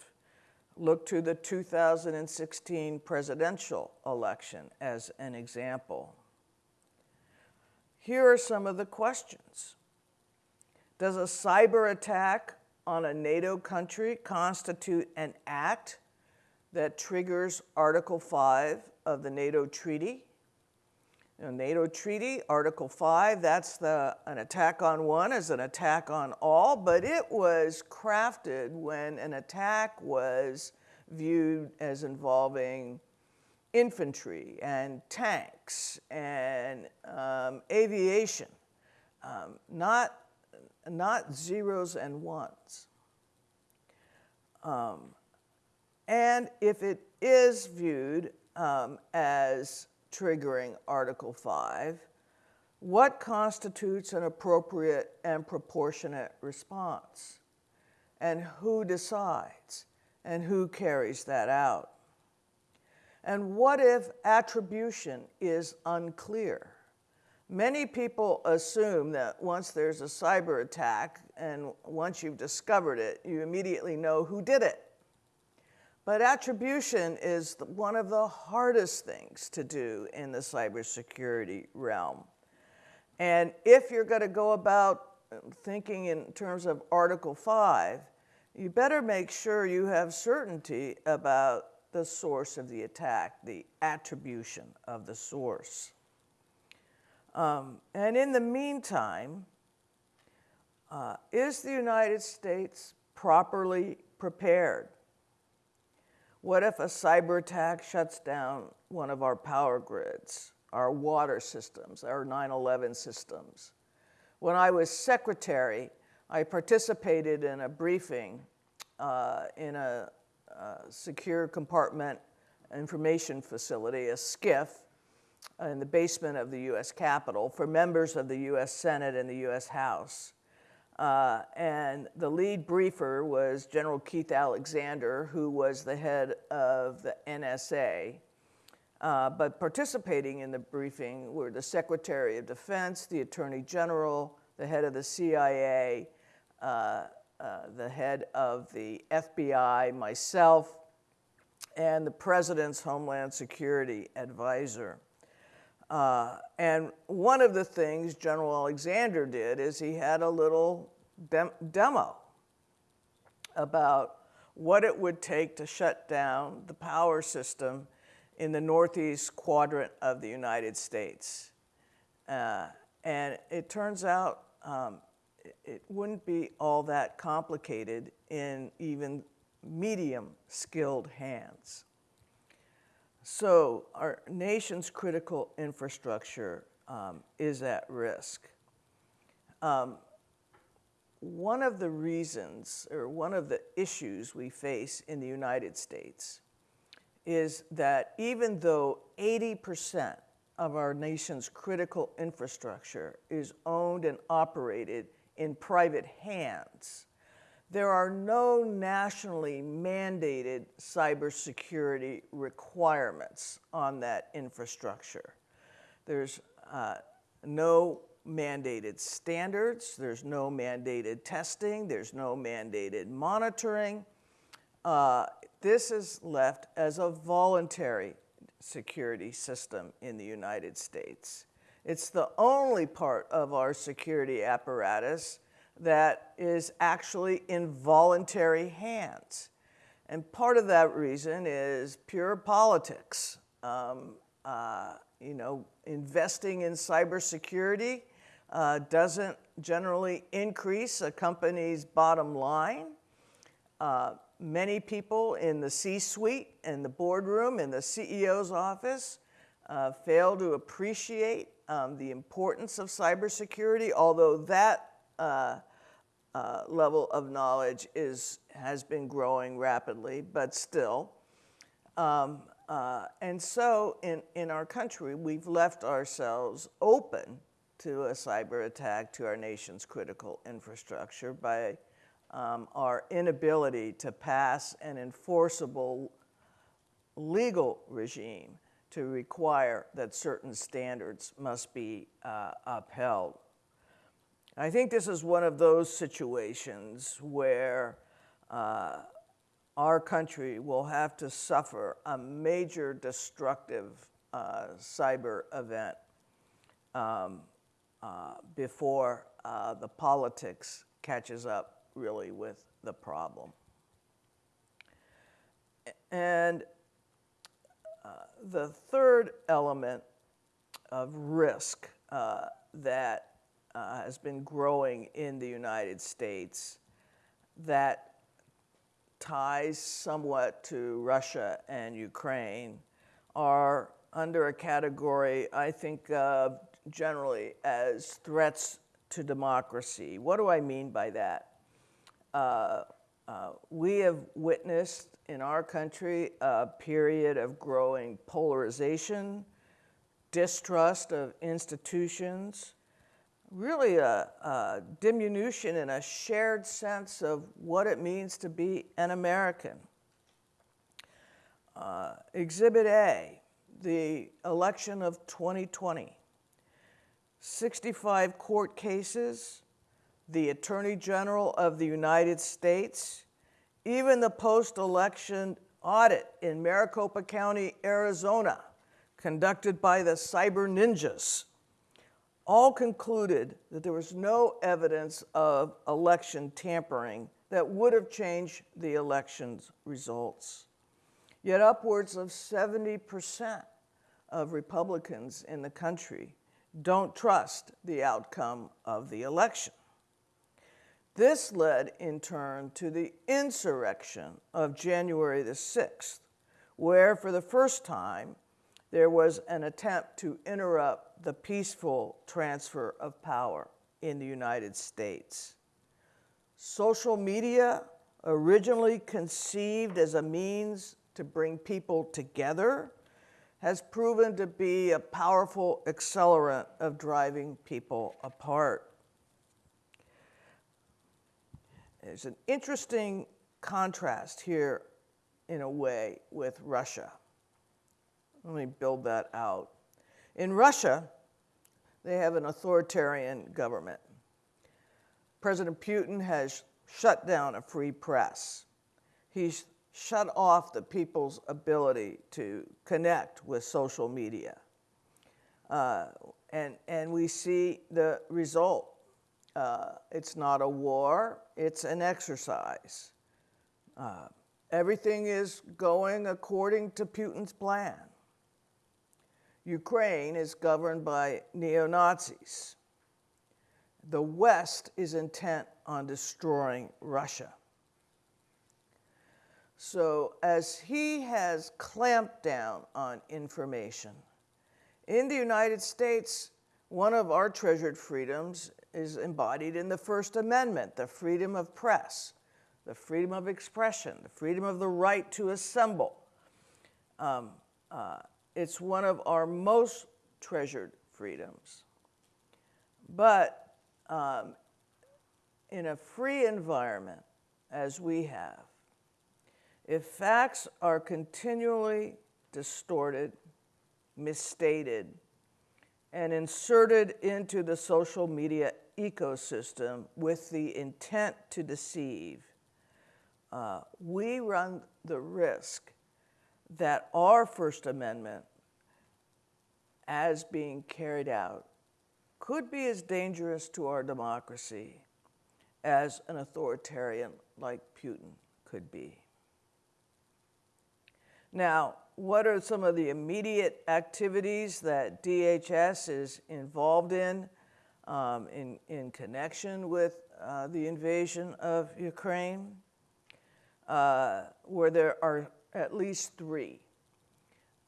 Look to the 2016 presidential election as an example. Here are some of the questions. Does a cyber attack on a NATO country constitute an act that triggers Article 5 of the NATO Treaty? Know, NATO treaty, Article 5, that's the, an attack on one is an attack on all, but it was crafted when an attack was viewed as involving infantry and tanks and um, aviation, um, not, not zeros and ones. Um, and if it is viewed um, as triggering Article 5, what constitutes an appropriate and proportionate response? And who decides? And who carries that out? And what if attribution is unclear? Many people assume that once there's a cyber attack and once you've discovered it, you immediately know who did it. But attribution is one of the hardest things to do in the cybersecurity realm. And if you're going to go about thinking in terms of Article 5, you better make sure you have certainty about the source of the attack, the attribution of the source. Um, and in the meantime, uh, is the United States properly prepared? What if a cyber attack shuts down one of our power grids, our water systems, our 9 11 systems? When I was secretary, I participated in a briefing uh, in a, uh secure compartment information facility, a SCIF, in the basement of the US Capitol for members of the US Senate and the US House. Uh, and the lead briefer was General Keith Alexander, who was the head of the NSA. Uh, but participating in the briefing were the Secretary of Defense, the Attorney General, the head of the CIA, uh, uh, the head of the FBI, myself, and the President's Homeland Security Advisor. Uh, and one of the things General Alexander did is he had a little dem- demo about what it would take to shut down the power system in the northeast quadrant of the United States. Uh, and it turns out um, it, it wouldn't be all that complicated in even medium skilled hands. So, our nation's critical infrastructure um, is at risk. Um, one of the reasons, or one of the issues we face in the United States, is that even though 80% of our nation's critical infrastructure is owned and operated in private hands, there are no nationally mandated cybersecurity requirements on that infrastructure. There's uh, no mandated standards, there's no mandated testing, there's no mandated monitoring. Uh, this is left as a voluntary security system in the United States. It's the only part of our security apparatus that is actually in voluntary hands. And part of that reason is pure politics. Um, uh, you know, investing in cybersecurity uh, doesn't generally increase a company's bottom line. Uh, many people in the C suite, in the boardroom, in the CEO's office uh, fail to appreciate um, the importance of cybersecurity, although that uh, uh, level of knowledge is, has been growing rapidly, but still. Um, uh, and so in, in our country, we've left ourselves open to a cyber attack to our nation's critical infrastructure by um, our inability to pass an enforceable legal regime to require that certain standards must be uh, upheld. I think this is one of those situations where uh, our country will have to suffer a major destructive uh, cyber event um, uh, before uh, the politics catches up really with the problem. And uh, the third element of risk uh, that uh, has been growing in the United States that ties somewhat to Russia and Ukraine are under a category I think of generally as threats to democracy. What do I mean by that? Uh, uh, we have witnessed in our country a period of growing polarization, distrust of institutions, really a, a, diminution in a shared sense of what it means to be an American. Uh, Exhibit A, the election of 2020. 65 court cases, the Attorney General of the United States, even the post election audit in Maricopa County, Arizona, conducted by the Cyber Ninjas, all concluded that there was no evidence of election tampering that would have changed the election's results. Yet upwards of 70% of Republicans in the country don't trust the outcome of the election. This led in turn to the insurrection of January the 6th, where for the first time there was an attempt to interrupt the peaceful transfer of power in the United States. Social media, originally conceived as a means to bring people together, has proven to be a powerful accelerant of driving people apart. There's an interesting contrast here, in a way, with Russia. Let me build that out. In Russia, they have an authoritarian government. President Putin has shut down a free press. He's shut off the people's ability to connect with social media. Uh, and, and we see the result. Uh, it's not a war, it's an exercise. Uh, everything is going according to Putin's plan. Ukraine is governed by neo Nazis. The West is intent on destroying Russia. So, as he has clamped down on information, in the United States, one of our treasured freedoms is embodied in the First Amendment the freedom of press, the freedom of expression, the freedom of the right to assemble. Um, uh, it's one of our most treasured freedoms. But um, in a free environment, as we have, if facts are continually distorted, misstated, and inserted into the social media ecosystem with the intent to deceive, uh, we run the risk that our First Amendment, as being carried out, could be as dangerous to our democracy as an authoritarian like Putin could be. Now, what are some of the immediate activities that DHS is involved in um, in, in connection with uh, the invasion of Ukraine? Uh, where there are at least three.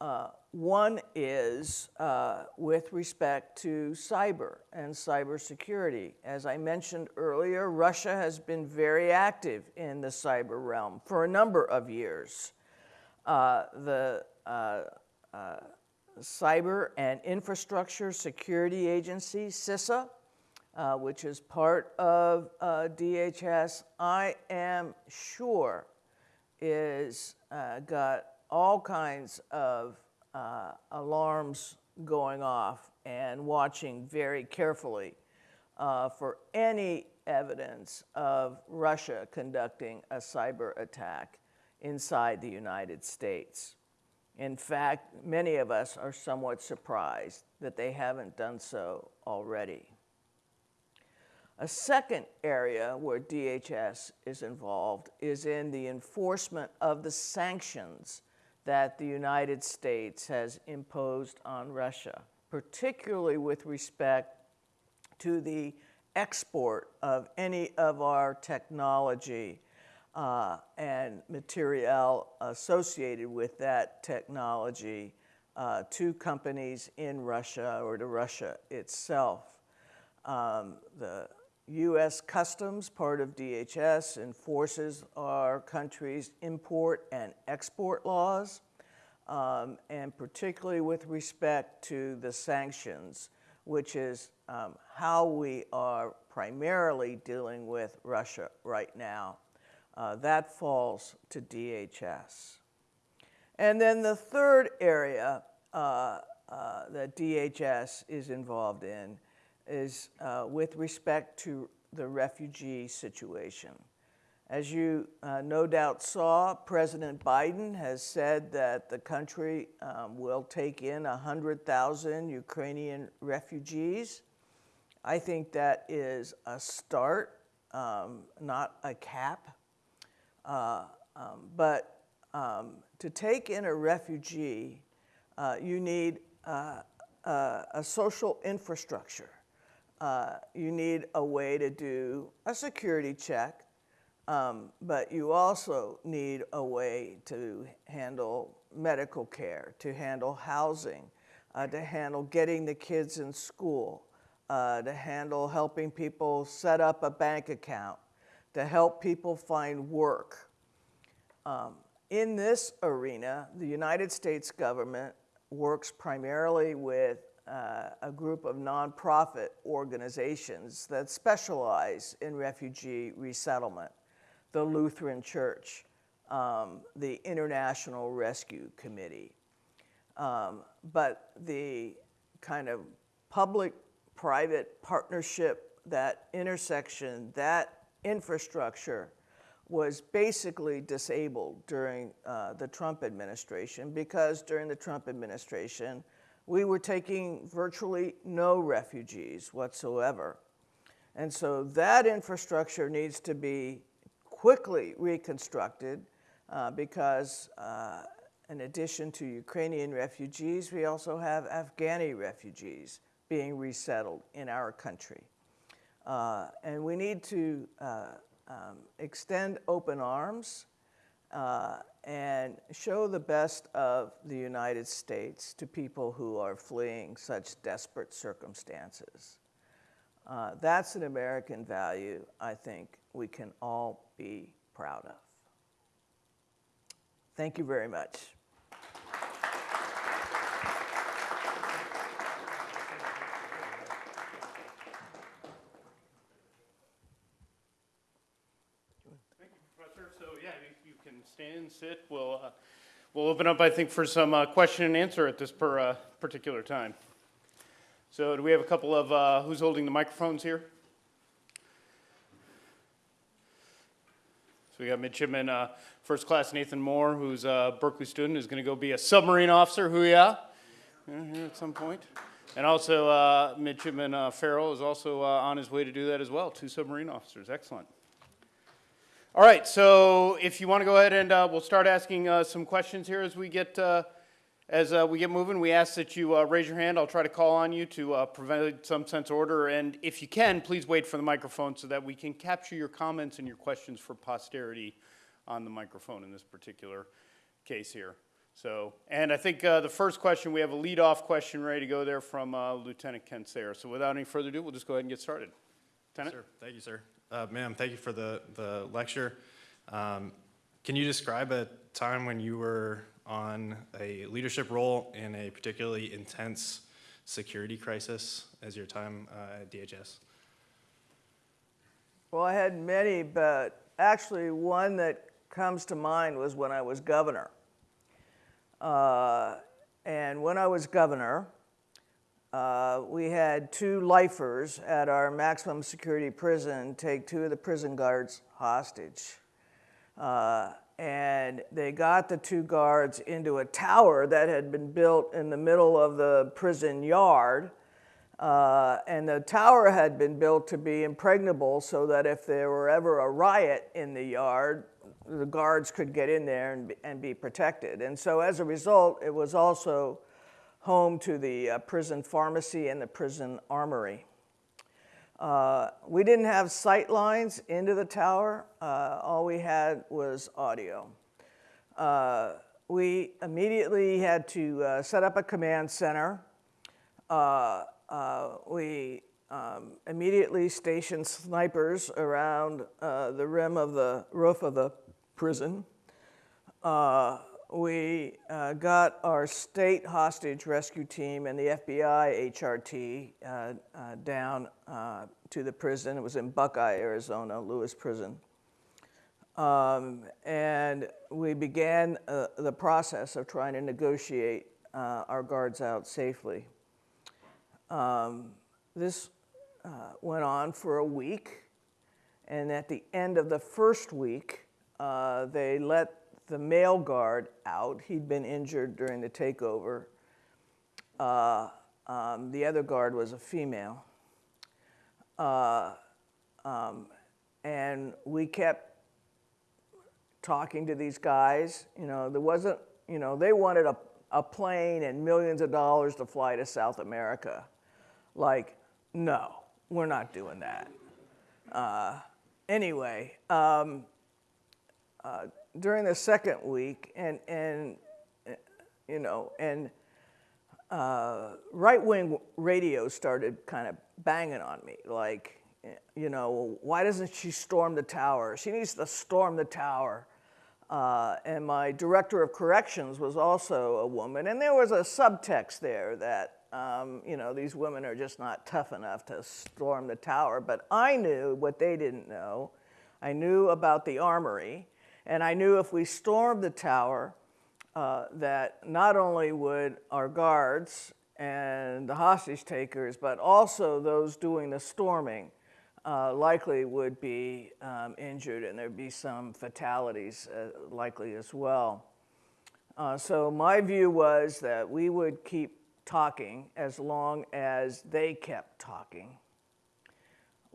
Uh, one is uh, with respect to cyber and cybersecurity. As I mentioned earlier, Russia has been very active in the cyber realm for a number of years. Uh, the uh, uh, Cyber and Infrastructure Security Agency, CISA, uh, which is part of DHS, I am sure is uh, got all kinds of uh, alarms going off and watching very carefully uh, for any evidence of Russia conducting a cyber attack inside the United States. In fact, many of us are somewhat surprised that they haven't done so already. A second area where DHS is involved is in the enforcement of the sanctions that the United States has imposed on Russia. particularly with respect to the export of any of our technology uh, and material associated with that technology uh, to companies in Russia or to Russia itself. Um, the U.S. Customs, part of DHS, enforces our country's import and export laws, um, and particularly with respect to the sanctions, which is um, how we are primarily dealing with Russia right now. Uh, that falls to DHS. And then the third area uh, uh, that DHS is involved in is uh, with respect to the refugee situation. As you uh, no doubt saw, President Biden has said that the country um, will take in 100,000 Ukrainian refugees. I think that is a start, um, not a cap. Uh, um, but um, to take in a refugee, uh, you need uh, uh a social infrastructure uh, you need a way to do a security check, um, but you also need a way to handle medical care, to handle housing, uh, to handle getting the kids in school, uh, to handle helping people set up a bank account, to help people find work. Um, in this arena, the United States government works primarily with uh, a group of nonprofit organizations that specialize in refugee resettlement the Lutheran Church, um, the International Rescue Committee. Um, but the kind of public private partnership, that intersection, that infrastructure was basically disabled during uh, the Trump administration because during the Trump administration, we were taking virtually no refugees whatsoever. And so that infrastructure needs to be quickly reconstructed uh, because uh, in addition to Ukrainian refugees, we also have Afghani refugees being resettled in our country. Uh, and we need to uh, um, extend open arms uh, and show the best of the United States to people who are fleeing such desperate circumstances. Uh, that's an American value I think we can all be proud of. Thank you very much. Professor. So yeah, you, you can sit. We'll uh, we'll open up, I think, for some uh, question and answer at this per, uh, particular time. So do we have a couple of uh, who's holding the microphones here? So we got midshipman uh, first class Nathan Moore, who's a Berkeley student, who's going to go be a submarine officer. Who yeah? Here at some point. And also uh, midshipman Farrell is also on his way to do that as well. Two submarine officers. Excellent. All right, so if you want to go ahead and uh, we'll start asking uh, some questions here as we get uh, as uh, we get moving. We ask that you uh, raise your hand. I'll try to call on you to uh, provide some sense order, and if you can, please wait for the microphone so that we can capture your comments and your questions for posterity on the microphone in this particular case here. So, and I think the first question we have a lead-off question ready to go there from Lieutenant Ken Sayer. So, without any further ado, we'll just go ahead and get started. Lieutenant. Sir, thank you, sir. Uh, ma'am, thank you for the, the lecture. Um, can you describe a time when you were on a leadership role in a particularly intense security crisis as your time uh, at DHS? Well, I had many, but actually one that comes to mind was when I was governor. Uh, and when I was governor, uh, we had two lifers at our maximum security prison take two of the prison guards hostage. Uh, and they got the two guards into a tower that had been built in the middle of the prison yard. Uh, and the tower had been built to be impregnable so that if there were ever a riot in the yard, the guards could get in there and be, and be protected. And so as a result, it was also home to the uh, prison pharmacy and the prison armory. Uh, we didn't have sight lines into the tower. Uh, all we had was audio. Uh, we immediately had to uh, set up a command center. Uh, we um, immediately stationed snipers around the rim of the roof of the prison. We uh, got our state hostage rescue team and the FBI HRT uh, uh, down uh, to the prison. It was in Buckeye, Arizona, Lewis Prison. Um, and we began uh, the process of trying to negotiate uh, our guards out safely. Um, this went on for a week, and at the end of the first week, they let the male guard out. He'd been injured during the takeover. Uh, um, the other guard was a female. Uh, um, and we kept talking to these guys. You know, there wasn't, you know, they wanted a, a plane and millions of dollars to fly to South America. Like, no, we're not doing that. Uh, anyway, um, uh, during the second week, and, and you know, and uh, right wing radio started kind of banging on me, like, you know, why doesn't she storm the tower? She needs to storm the tower. Uh, and my director of corrections was also a woman, and there was a subtext there that, um, you know, these women are just not tough enough to storm the tower. But I knew what they didn't know. I knew about the armory, and I knew if we stormed the tower, uh, that not only would our guards and the hostage takers, but also those doing the storming, uh, likely would be um, injured and there'd be some fatalities uh, likely as well. Uh, so my view was that we would keep talking as long as they kept talking.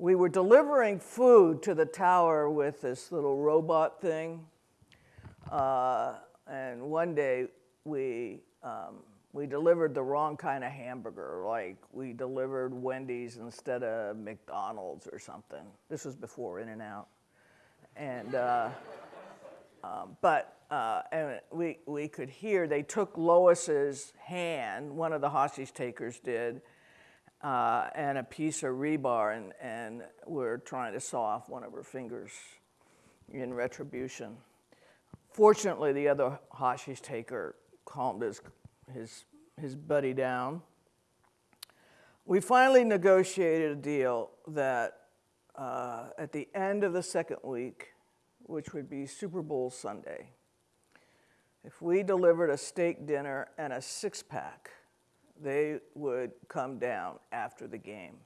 We were delivering food to the tower with this little robot thing. Uh, and one day we, um, we delivered the wrong kind of hamburger. Like we delivered Wendy's instead of McDonald's or something. This was before In and Out. And, uh, um, but uh, and we, we could hear they took Lois's hand, one of the hostage takers did, uh, and a piece of rebar, and, and were trying to saw off one of her fingers in retribution. Fortunately, the other hostage taker calmed his, his, his buddy down. We finally negotiated a deal that uh, at the end of the second week, which would be Super Bowl Sunday, if we delivered a steak dinner and a six pack, they would come down after the game.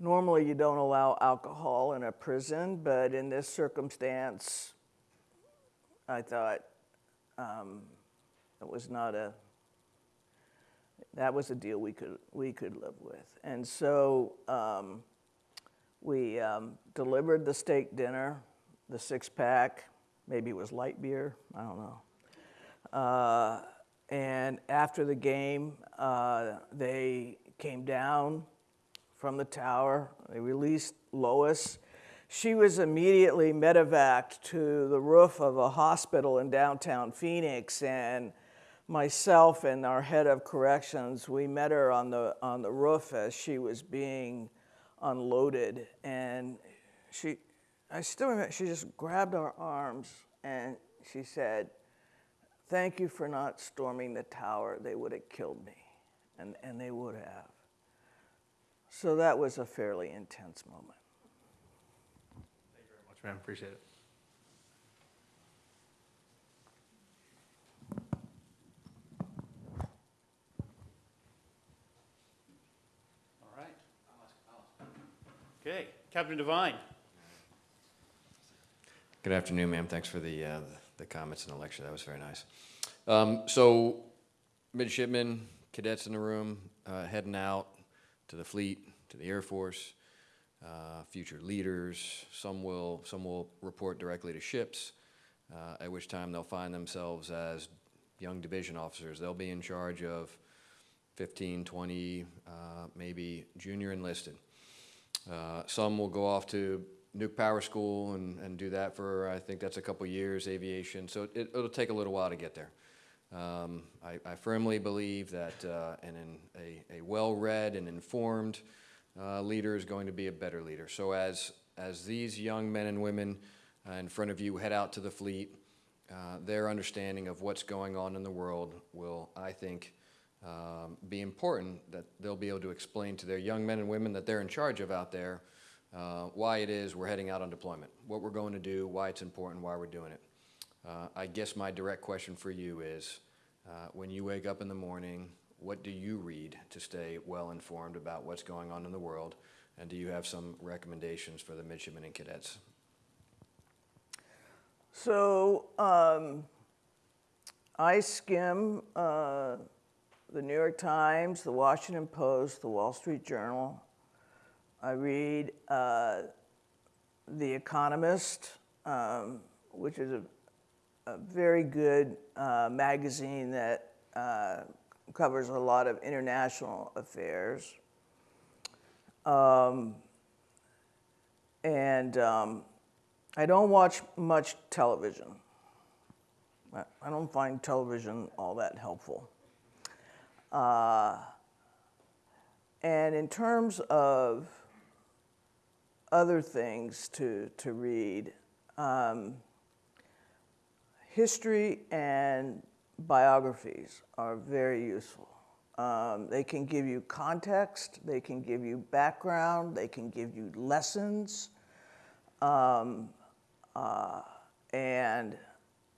Normally, you don't allow alcohol in a prison, but in this circumstance, I thought um, it was not a, that was a deal we could, we could live with. And so um, we um, delivered the steak dinner, the six pack, maybe it was light beer, I don't know. Uh, and after the game, uh, they came down from the tower. They released Lois. She was immediately medevaced to the roof of a hospital in downtown Phoenix, and myself and our head of corrections, we met her on the on the roof as she was being unloaded, and she, I still remember, she just grabbed our arms and she said, Thank you for not storming the tower. They would have killed me. And, and they would have. So that was a fairly intense moment. Thank you very much, ma'am. Appreciate it. All right. Okay, Captain Devine. Good afternoon, ma'am. Thanks for the, uh, the comments in the lecture. That was very nice. Um, so, midshipmen, cadets in the room, uh, heading out to the fleet, to the Air Force, uh, future leaders. Some will, some will report directly to ships, uh, at which time they'll find themselves as young division officers. They'll be in charge of 15, 20, uh, maybe junior enlisted. Uh, some will go off to nuke power school and, and do that for, I think that's a couple years, aviation. So it, it'll take a little while to get there. Um, I, I firmly believe that uh, an, an, a, a well-read and informed uh, leader is going to be a better leader. So as, as these young men and women uh, in front of you head out to the fleet, uh, their understanding of what's going on in the world will, I think, um, be important that they'll be able to explain to their young men and women that they're in charge of out there uh, why it is we're heading out on deployment, what we're going to do, why it's important, why we're doing it. Uh, I guess my direct question for you is, uh, when you wake up in the morning, what do you read to stay well informed about what's going on in the world? And do you have some recommendations for the midshipmen and cadets? So um, I skim uh, the New York Times, the Washington Post, the Wall Street Journal. I read uh, The Economist, um, which is a, a very good uh, magazine that uh, covers a lot of international affairs. Um, and um, I don't watch much television. I- don't find television all that helpful. Uh, and in terms of other things to, to read, um, history and biographies are very useful. Um, they can give you context, they can give you background, they can give you lessons. Um, uh, and,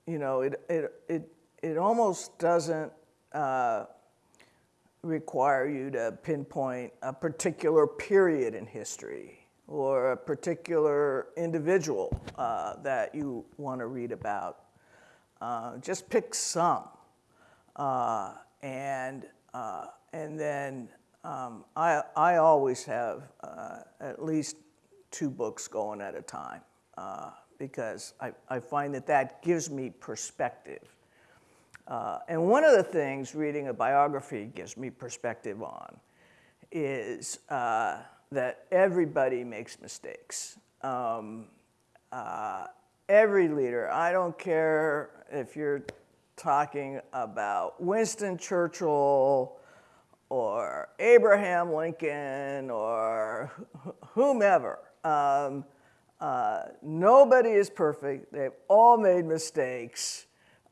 you know, it, it, it, it almost doesn't uh, require you to pinpoint a particular period in history or a particular individual uh, that you want to read about. Uh, just pick some. Uh, and, uh, and then um, I, I always have uh, at least two books going at a time uh, because I, I find that that gives me perspective. And one of the things reading a biography gives me perspective on is that everybody makes mistakes. Um, uh, every leader, I don't care if you're talking about Winston Churchill or Abraham Lincoln or wh- whomever. Um, uh, nobody is perfect. They've all made mistakes.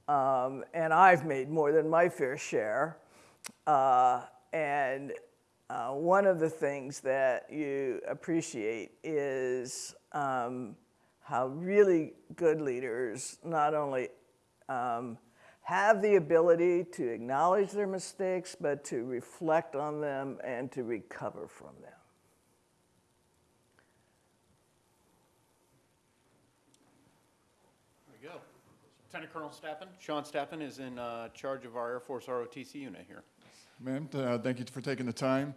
Um, and I've made more than my fair share. Uh, and uh, one of the things that you appreciate is um, how really good leaders not only um, have the ability to acknowledge their mistakes, but to reflect on them and to recover from them. There we go. Lieutenant Colonel Stappen, Sean Stappen is in uh, charge of our Air Force ROTC unit here. Ma'am, uh, thank you for taking the time.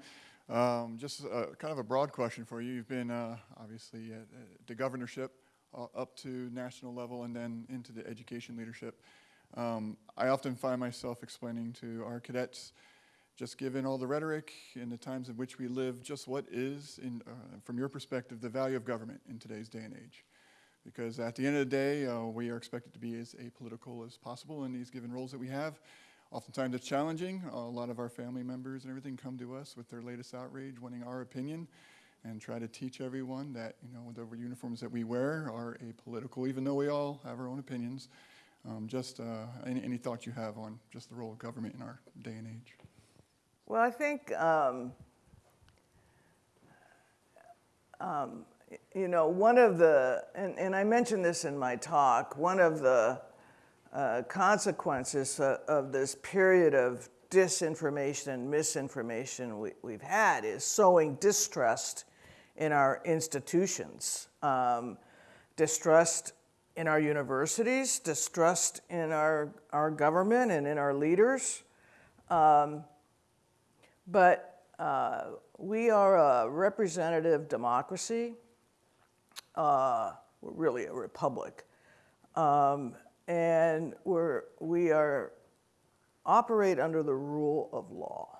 Um, Just uh, kind of a broad question for you. You've been uh, obviously at at the governorship uh, up to national level and then into the education leadership. Um, I often find myself explaining to our cadets, just given all the rhetoric in the times in which we live, just what is, in, uh, from your perspective, the value of government in today's day and age. Because at the end of the day, uh, we are expected to be as apolitical as possible in these given roles that we have. Oftentimes it's challenging. A lot of our family members and everything come to us with their latest outrage, wanting our opinion, and try to teach everyone that you know the uniforms that we wear are apolitical, even though we all have our own opinions. Um, just uh, any, any thoughts you have on just the role of government in our day and age? Well, I think, um, um, you know, one of the, and, and I mentioned this in my talk, one of the uh, consequences uh, of this period of disinformation and misinformation we, we've had is sowing distrust in our institutions, um, distrust in our universities, distrust in our, our government and in our leaders. Um, but uh, we are a representative democracy. Uh, we're really a republic. Um, and we're, we are operate under the rule of law.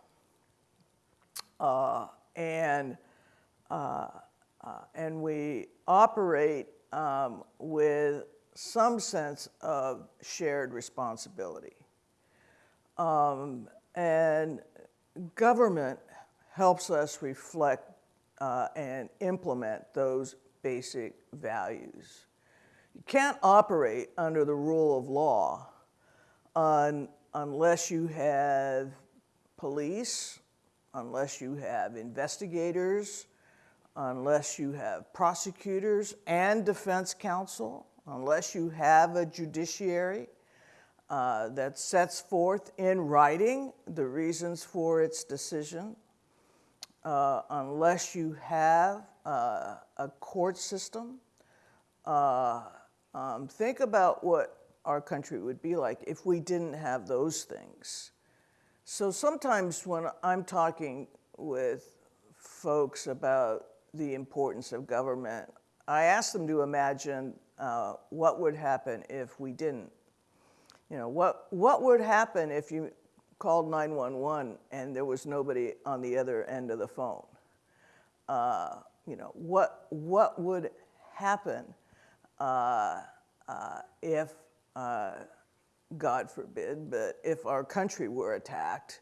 Uh, and, uh, uh, and we operate um, with some sense of shared responsibility. Um, and government helps us reflect uh, and implement those basic values. You can't operate under the rule of law un, unless you have police, unless you have investigators, unless you have prosecutors and defense counsel, unless you have a judiciary uh, that sets forth in writing the reasons for its decision, uh, unless you have uh, a court system. Um, think about what our country would be like if we didn't have those things. So sometimes when I'm talking with folks about the importance of government, I ask them to imagine uh, what would happen if we didn't. You know, what, what would happen if you called 911 and there was nobody on the other end of the phone? Uh, you know, what, what would happen uh, uh, if, uh, God forbid, but if our country were attacked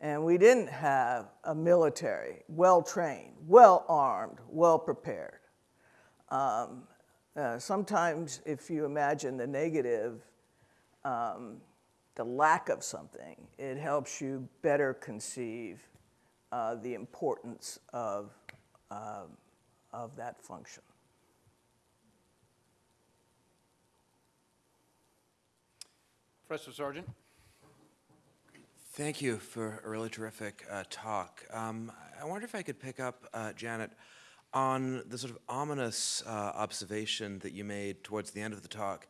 and we didn't have a military well trained, well armed, well prepared? Um, uh, sometimes, if you imagine the negative, um, the lack of something, it helps you better conceive uh, the importance of, um, of that function. Professor Sargent? Thank you for a really terrific uh, talk. Um, I wonder if I could pick up, uh, Janet, on the sort of ominous uh, observation that you made towards the end of the talk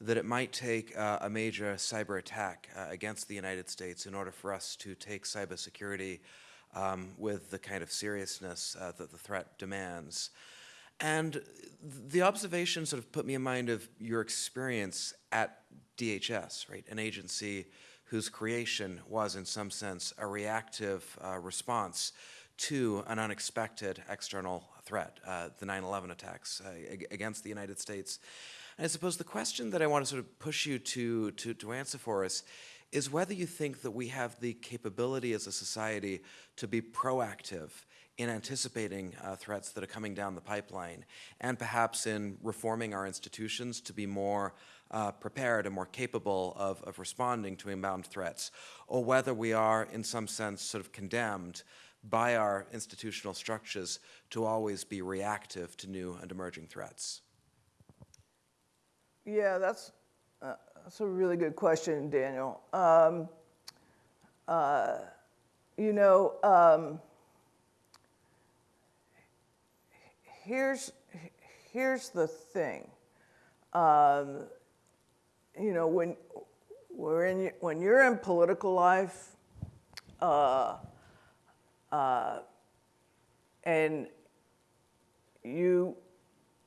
that it might take uh, a major cyber attack uh, against the United States in order for us to take cybersecurity um, with the kind of seriousness uh, that the threat demands. And the observation sort of put me in mind of your experience at DHS, right? An agency whose creation was, in some sense, a reactive uh, response to an unexpected external threat, uh, the 9 11 attacks uh, against the United States. And I suppose the question that I want to sort of push you to, to, to answer for us is whether you think that we have the capability as a society to be proactive in anticipating uh, threats that are coming down the pipeline and perhaps in reforming our institutions to be more uh, prepared and more capable of, of responding to inbound threats, or whether we are, in some sense, sort of condemned by our institutional structures to always be reactive to new and emerging threats. Yeah, that's, uh, that's a really good question, Daniel. Um, uh, you know, um, here's, here's the thing. Um, you know, when, we're in, when you're in political life, uh, uh, and you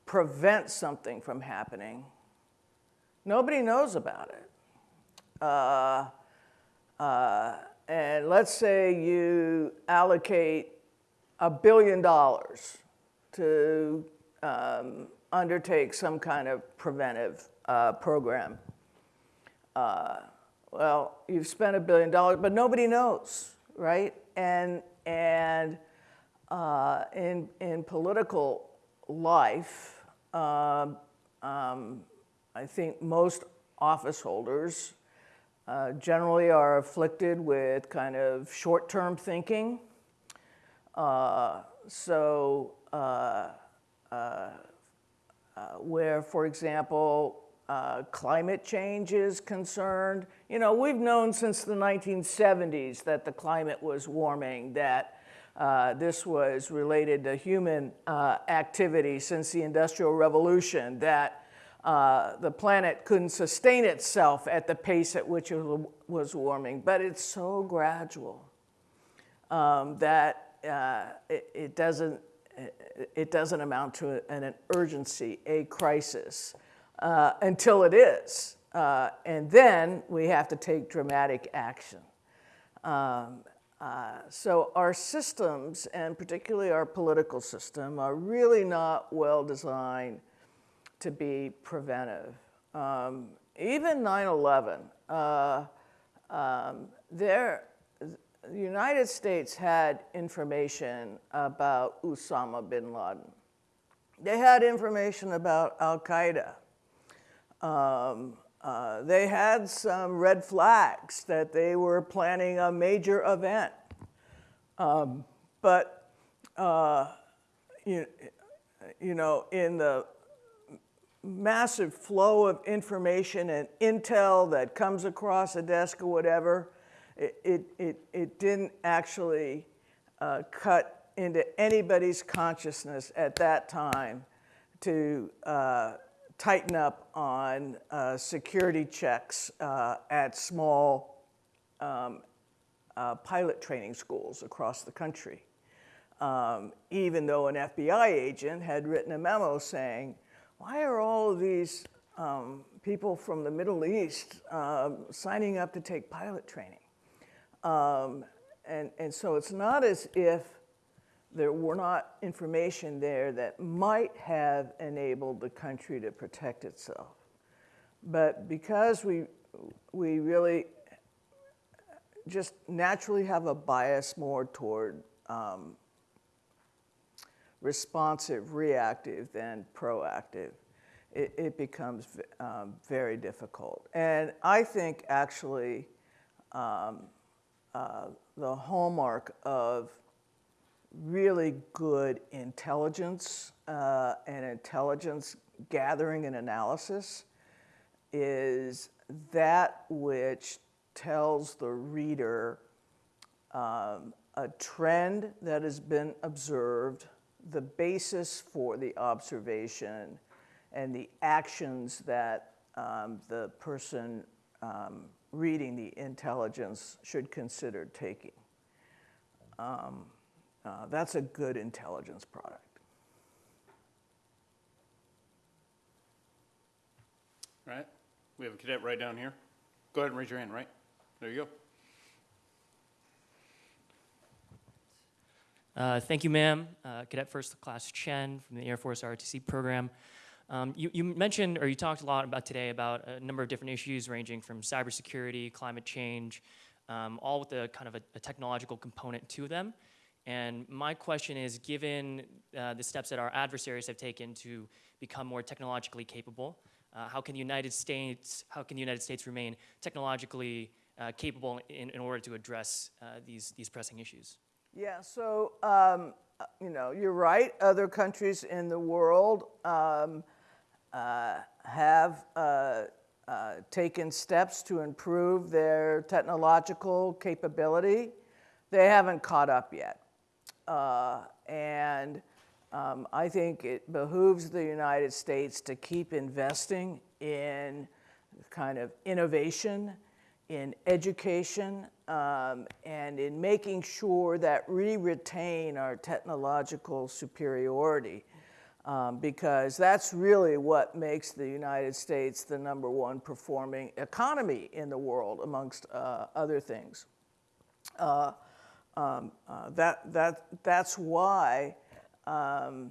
prevent something from happening, nobody knows about it. Uh, uh, and let's say you allocate a billion dollars to um, undertake some kind of preventive uh, program. Uh, well, you've spent a billion dollars, but nobody knows, right? And, and uh, in, in political life, um, um, I think most office holders uh, generally are afflicted with kind of short-term thinking. Uh, so where, for example, uh, climate change is concerned. You know, we've known since the 1970s that the climate was warming, that uh, this was related to human uh, activity since the Industrial Revolution, that uh, the planet couldn't sustain itself at the pace at which it was warming. But it's so gradual um, that uh, it, it, doesn't, it doesn't amount to an, urgency, a crisis uh, until it is. uh, and then we have to take dramatic action. Um, uh, so our systems, and particularly our political system, are really not well designed to be preventive. Um, even 9/11, uh, um, there, the United States had information about Osama bin Laden. They had information about Al Qaeda. Um, uh, they had some red flags that they were planning a major event. Um, but, uh, you, you know, in the massive flow of information and intel that comes across a desk or whatever, it, it, it, didn't actually uh, cut into anybody's consciousness at that time to uh, tighten up on uh, security checks uh, at small um, uh, pilot training schools across the country. Um, even though an FBI agent had written a memo saying, why are all of these um, people from the Middle East um, signing up to take pilot training? Um, and, and so it's not as if there were not information there that might have enabled the country to protect itself. But because we, we really just naturally have a bias more toward um, responsive, reactive than proactive, it, it becomes um, very difficult. And I think actually um, the hallmark of really good intelligence uh, and intelligence gathering and analysis is that which tells the reader um, a trend that has been observed, the basis for the observation, and the actions that um, the person um, reading the intelligence should consider taking. Um, uh, that's a good intelligence product. All right, we have a cadet right down here. Go ahead and raise your hand, right? There you go. Uh, Thank you, ma'am. Uh, Cadet First Class Chen from the Air Force ROTC program. Um, You you mentioned, or you talked a lot about today about a number of different issues ranging from cybersecurity, climate change, um, all with a kind of a a technological component to them. And my question is, given uh, the steps that our adversaries have taken to become more technologically capable, uh, how can the United States, how can the United States remain technologically uh, capable in, in order to address uh, these, these pressing issues? Yeah, so, um, uh, you know, you're right. Other countries in the world um, have uh, uh, taken steps to improve their technological capability. They haven't caught up yet. Uh, and um, I think it behooves the United States to keep investing in kind of innovation, in education, um, and in making sure that we retain our technological superiority. Um, because that's really what makes the United States the number one performing economy in the world, amongst uh, other things. Uh, um, uh, that, that, that's why, um,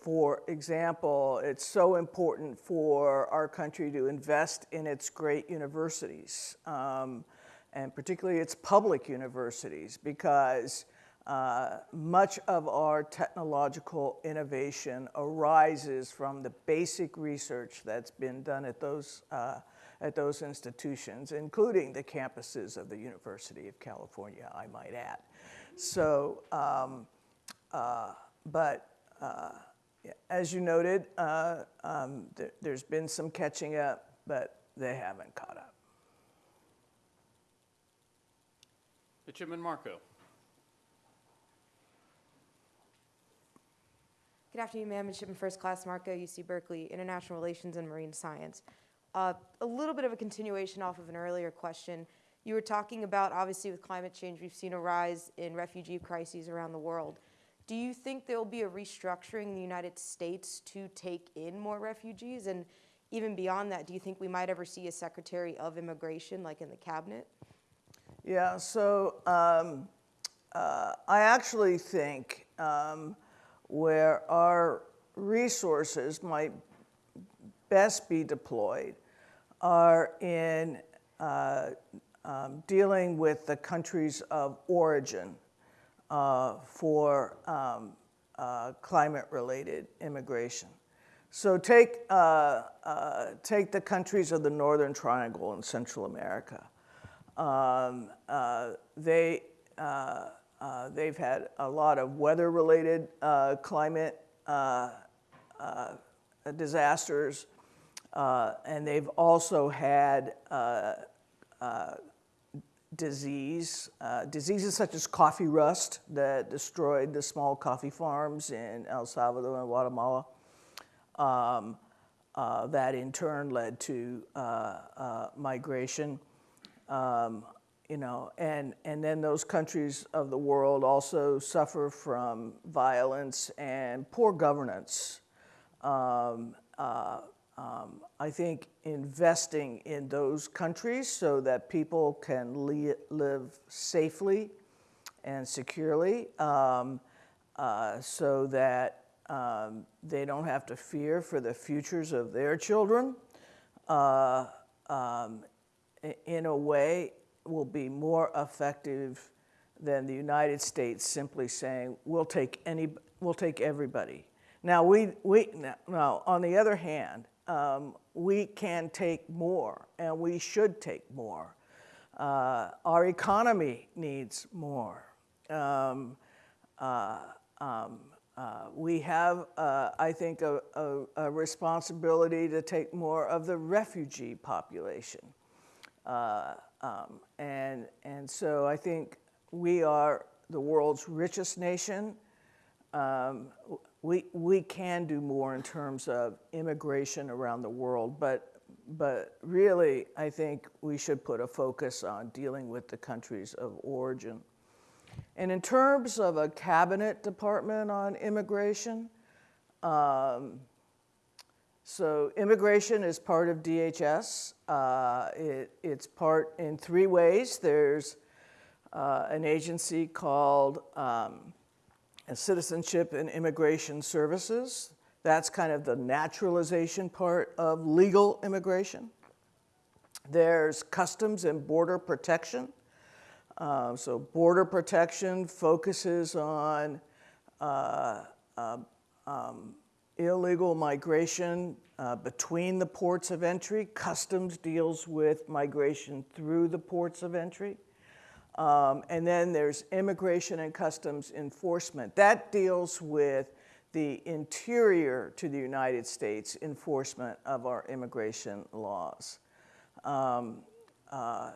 for example, it's so important for our country to invest in its great universities, um, and particularly its public universities, because uh, much of our technological innovation arises from the basic research that's been done at those, uh, at those institutions, including the campuses of the University of California, I might add. So, um, uh, but uh, as you noted, uh, um, th there's been some catching up, but they haven't caught up. Midshipman Marco. Good afternoon, ma'am. Midshipman First Class Marco, UC Berkeley, International Relations and Marine Science. Uh, a little bit of a continuation off of an earlier question. You were talking about, obviously, with climate change, we've seen a rise in refugee crises around the world. Do you think there will be a restructuring in the United States to take in more refugees? And even beyond that, do you think we might ever see a Secretary of Immigration, like in the cabinet? Yeah, so um, uh, I actually think um, where our resources might best be deployed are in uh, um, dealing with the countries of origin uh, for um, uh, climate-related immigration. So take, uh, uh, take the countries of the Northern Triangle in Central America. Um, uh, they, uh, uh, they've had a lot of weather-related uh, climate uh, uh, disasters, uh, and they've also had disease, diseases such as coffee rust that destroyed the small coffee farms in El Salvador and Guatemala. Um, uh, that in turn led to uh, uh, migration. Um, you know, and, and then those countries of the world also suffer from violence and poor governance. Um, uh, um, I think investing in those countries so that people can li- live safely and securely, um, uh, so that um, they don't have to fear for the futures of their children, uh, um, in a way, will be more effective than the United States simply saying, "We'll take any, we'll take everybody." Now, we, we, now, on the other hand, um, we can take more, and we should take more. Uh, our economy needs more. Um, uh, um, uh, we have, uh, I think, a, a, a responsibility to take more of the refugee population. Um, and, and so I think we are the world's richest nation. Um, we, we can do more in terms of immigration around the world, but, but really, I think we should put a focus on dealing with the countries of origin. And in terms of a cabinet department on immigration, um, so immigration is part of DHS. Uh, it, it's part in three ways. There's uh, an agency called um, Citizenship and Immigration Services. That's kind of the naturalization part of legal immigration. There's Customs and Border Protection. Uh, so border protection focuses on uh, uh, um, illegal migration uh, between the ports of entry. Customs deals with migration through the ports of entry. Um, and then there's immigration and customs enforcement. That deals with the interior to the United States enforcement of our immigration laws. Um, uh,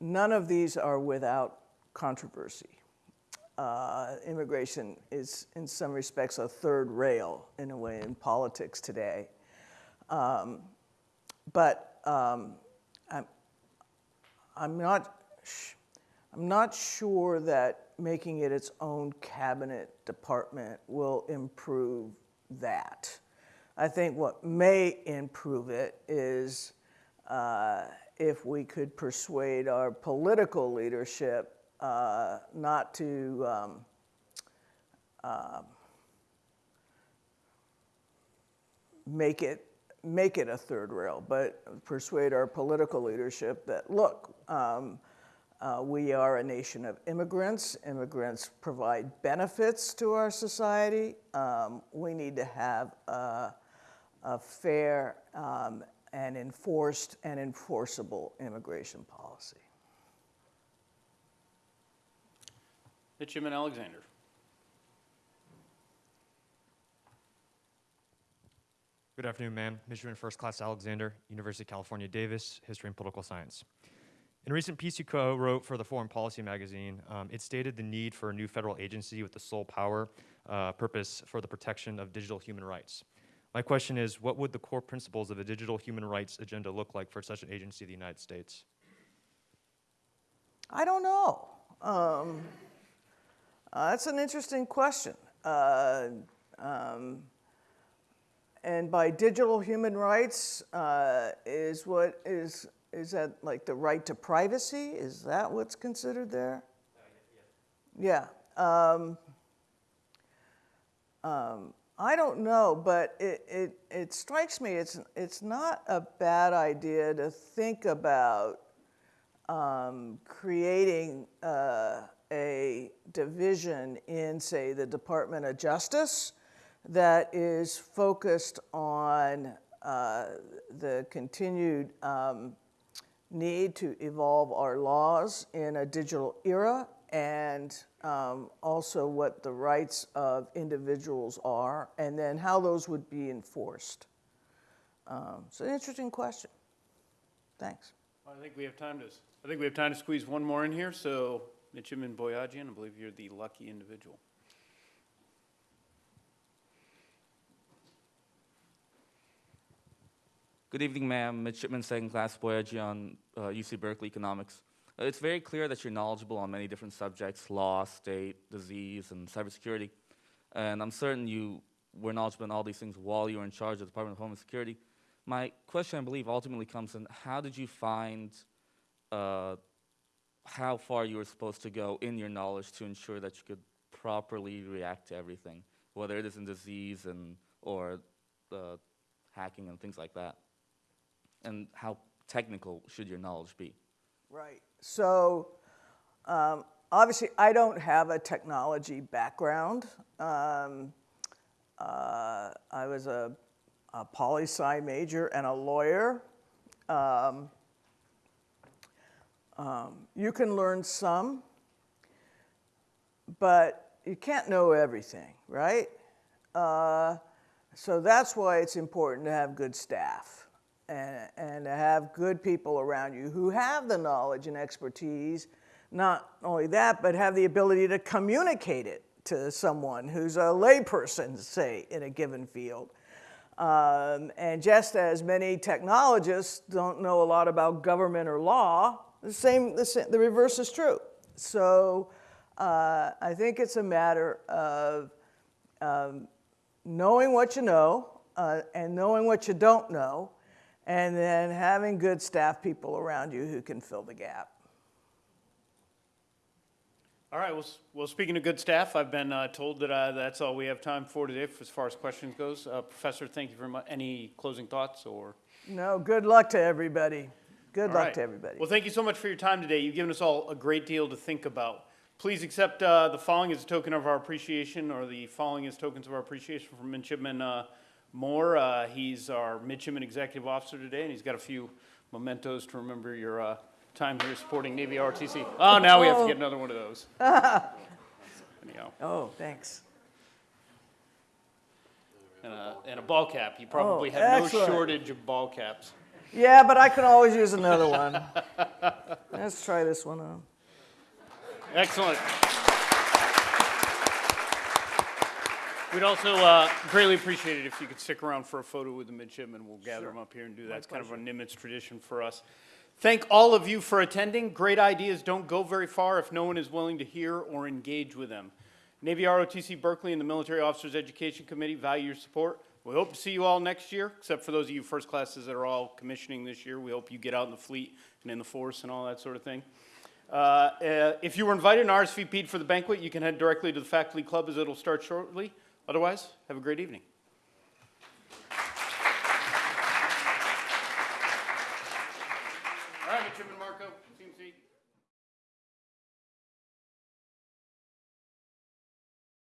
none of these are without controversy. Uh, immigration is, in some respects, a third rail in a way in politics today. Um, but um, I'm, I'm, not, I'm not sure that making it its own cabinet department will improve that. I think what may improve it is uh, if we could persuade our political leadership uh, not to um, uh, make it make it a third rail, but persuade our political leadership that look, um, uh, we are a nation of immigrants. Immigrants provide benefits to our society. Um, we need to have a, a fair um, and enforced and enforceable immigration policy. Midshipman Alexander. Good afternoon, ma'am. Midshipman First Class Alexander, University of California, Davis, History and Political Science. In a recent piece you co-wrote for the Foreign Policy magazine, um, it stated the need for a new federal agency with the sole power, uh, purpose for the protection of digital human rights. My question is, what would the core principles of a digital human rights agenda look like for such an agency in the United States? I don't know. Um, uh, that's an interesting question. Uh, um, and by digital human rights, uh, is what is, is that like the right to privacy? Is that what's considered there? Yeah. Um, um, I don't know, but it, it, it strikes me it's, it's not a bad idea to think about um, creating uh, a division in, say, the Department of Justice that is focused on uh, the continued um, need to evolve our laws in a digital era and um, also what the rights of individuals are and then how those would be enforced. Um, it's an interesting question. Thanks. I think we have time to, I think we have time to squeeze one more in here, so Midshipman Boyajian, I believe you're the lucky individual. Good evening, ma'am. Midshipman Second Class Boyajian uh, UC Berkeley Economics. Uh, it's very clear that you're knowledgeable on many different subjects law, state, disease, and cybersecurity. And I'm certain you were knowledgeable in all these things while you were in charge of the Department of Homeland Security. My question, I believe, ultimately comes in how did you find uh, how far you were supposed to go in your knowledge to ensure that you could properly react to everything, whether it is in disease and or uh, hacking and things like that? and how technical should your knowledge be? Right. So, um, obviously, I don't have a technology background. Um, uh, I was a, a poli sci major and a lawyer. Um, um, you can learn some, but you can't know everything, right? Uh, so that's why it's important to have good staff and, and to have good people around you who have the knowledge and expertise. Not only that, but have the ability to communicate it to someone who's a layperson, say, in a given field. Um, and just as many technologists don't know a lot about government or law, the same, the, same, the reverse is true. So uh, I think it's a matter of um, knowing what you know uh, and knowing what you don't know and then having good staff people around you who can fill the gap. All right, well, well, speaking of good staff, I've been uh, told that uh, that's all we have time for today as far as questions goes. Uh, Professor, thank you very much. Any closing thoughts or? No, good luck to everybody. Good All luck right. to everybody. Well, thank you so much for your time today. You've given us all a great deal to think about. Please accept uh, the following as a token of our appreciation, or the following as tokens of our appreciation from Midshipman uh, Moore. Uh, he's our Midshipman Executive Officer today, and he's got a few mementos to remember your uh, time here supporting Navy RTC. Oh, now we have to get another one of those. Anyhow, oh, thanks. and a, and a ball cap. You probably Oh, have no shortage of ball caps. Yeah, but I can always use another one. Let's try this one on. Excellent. We'd also uh, greatly appreciate it if you could stick around for a photo with the midshipmen. We'll gather them up here and do that. It's kind of a Nimitz tradition for us. Thank all of you for attending. Great ideas don't go very far if no one is willing to hear or engage with them. Navy ROTC Berkeley and the Military Officers Education Committee value your support. We hope to see you all next year, except for those of you first classes that are all commissioning this year. We hope you get out in the fleet and in the force and all that sort of thing. Uh, uh, if you were invited and RSVP'd for the banquet, you can head directly to the faculty club as it'll start shortly. Otherwise, have a great evening.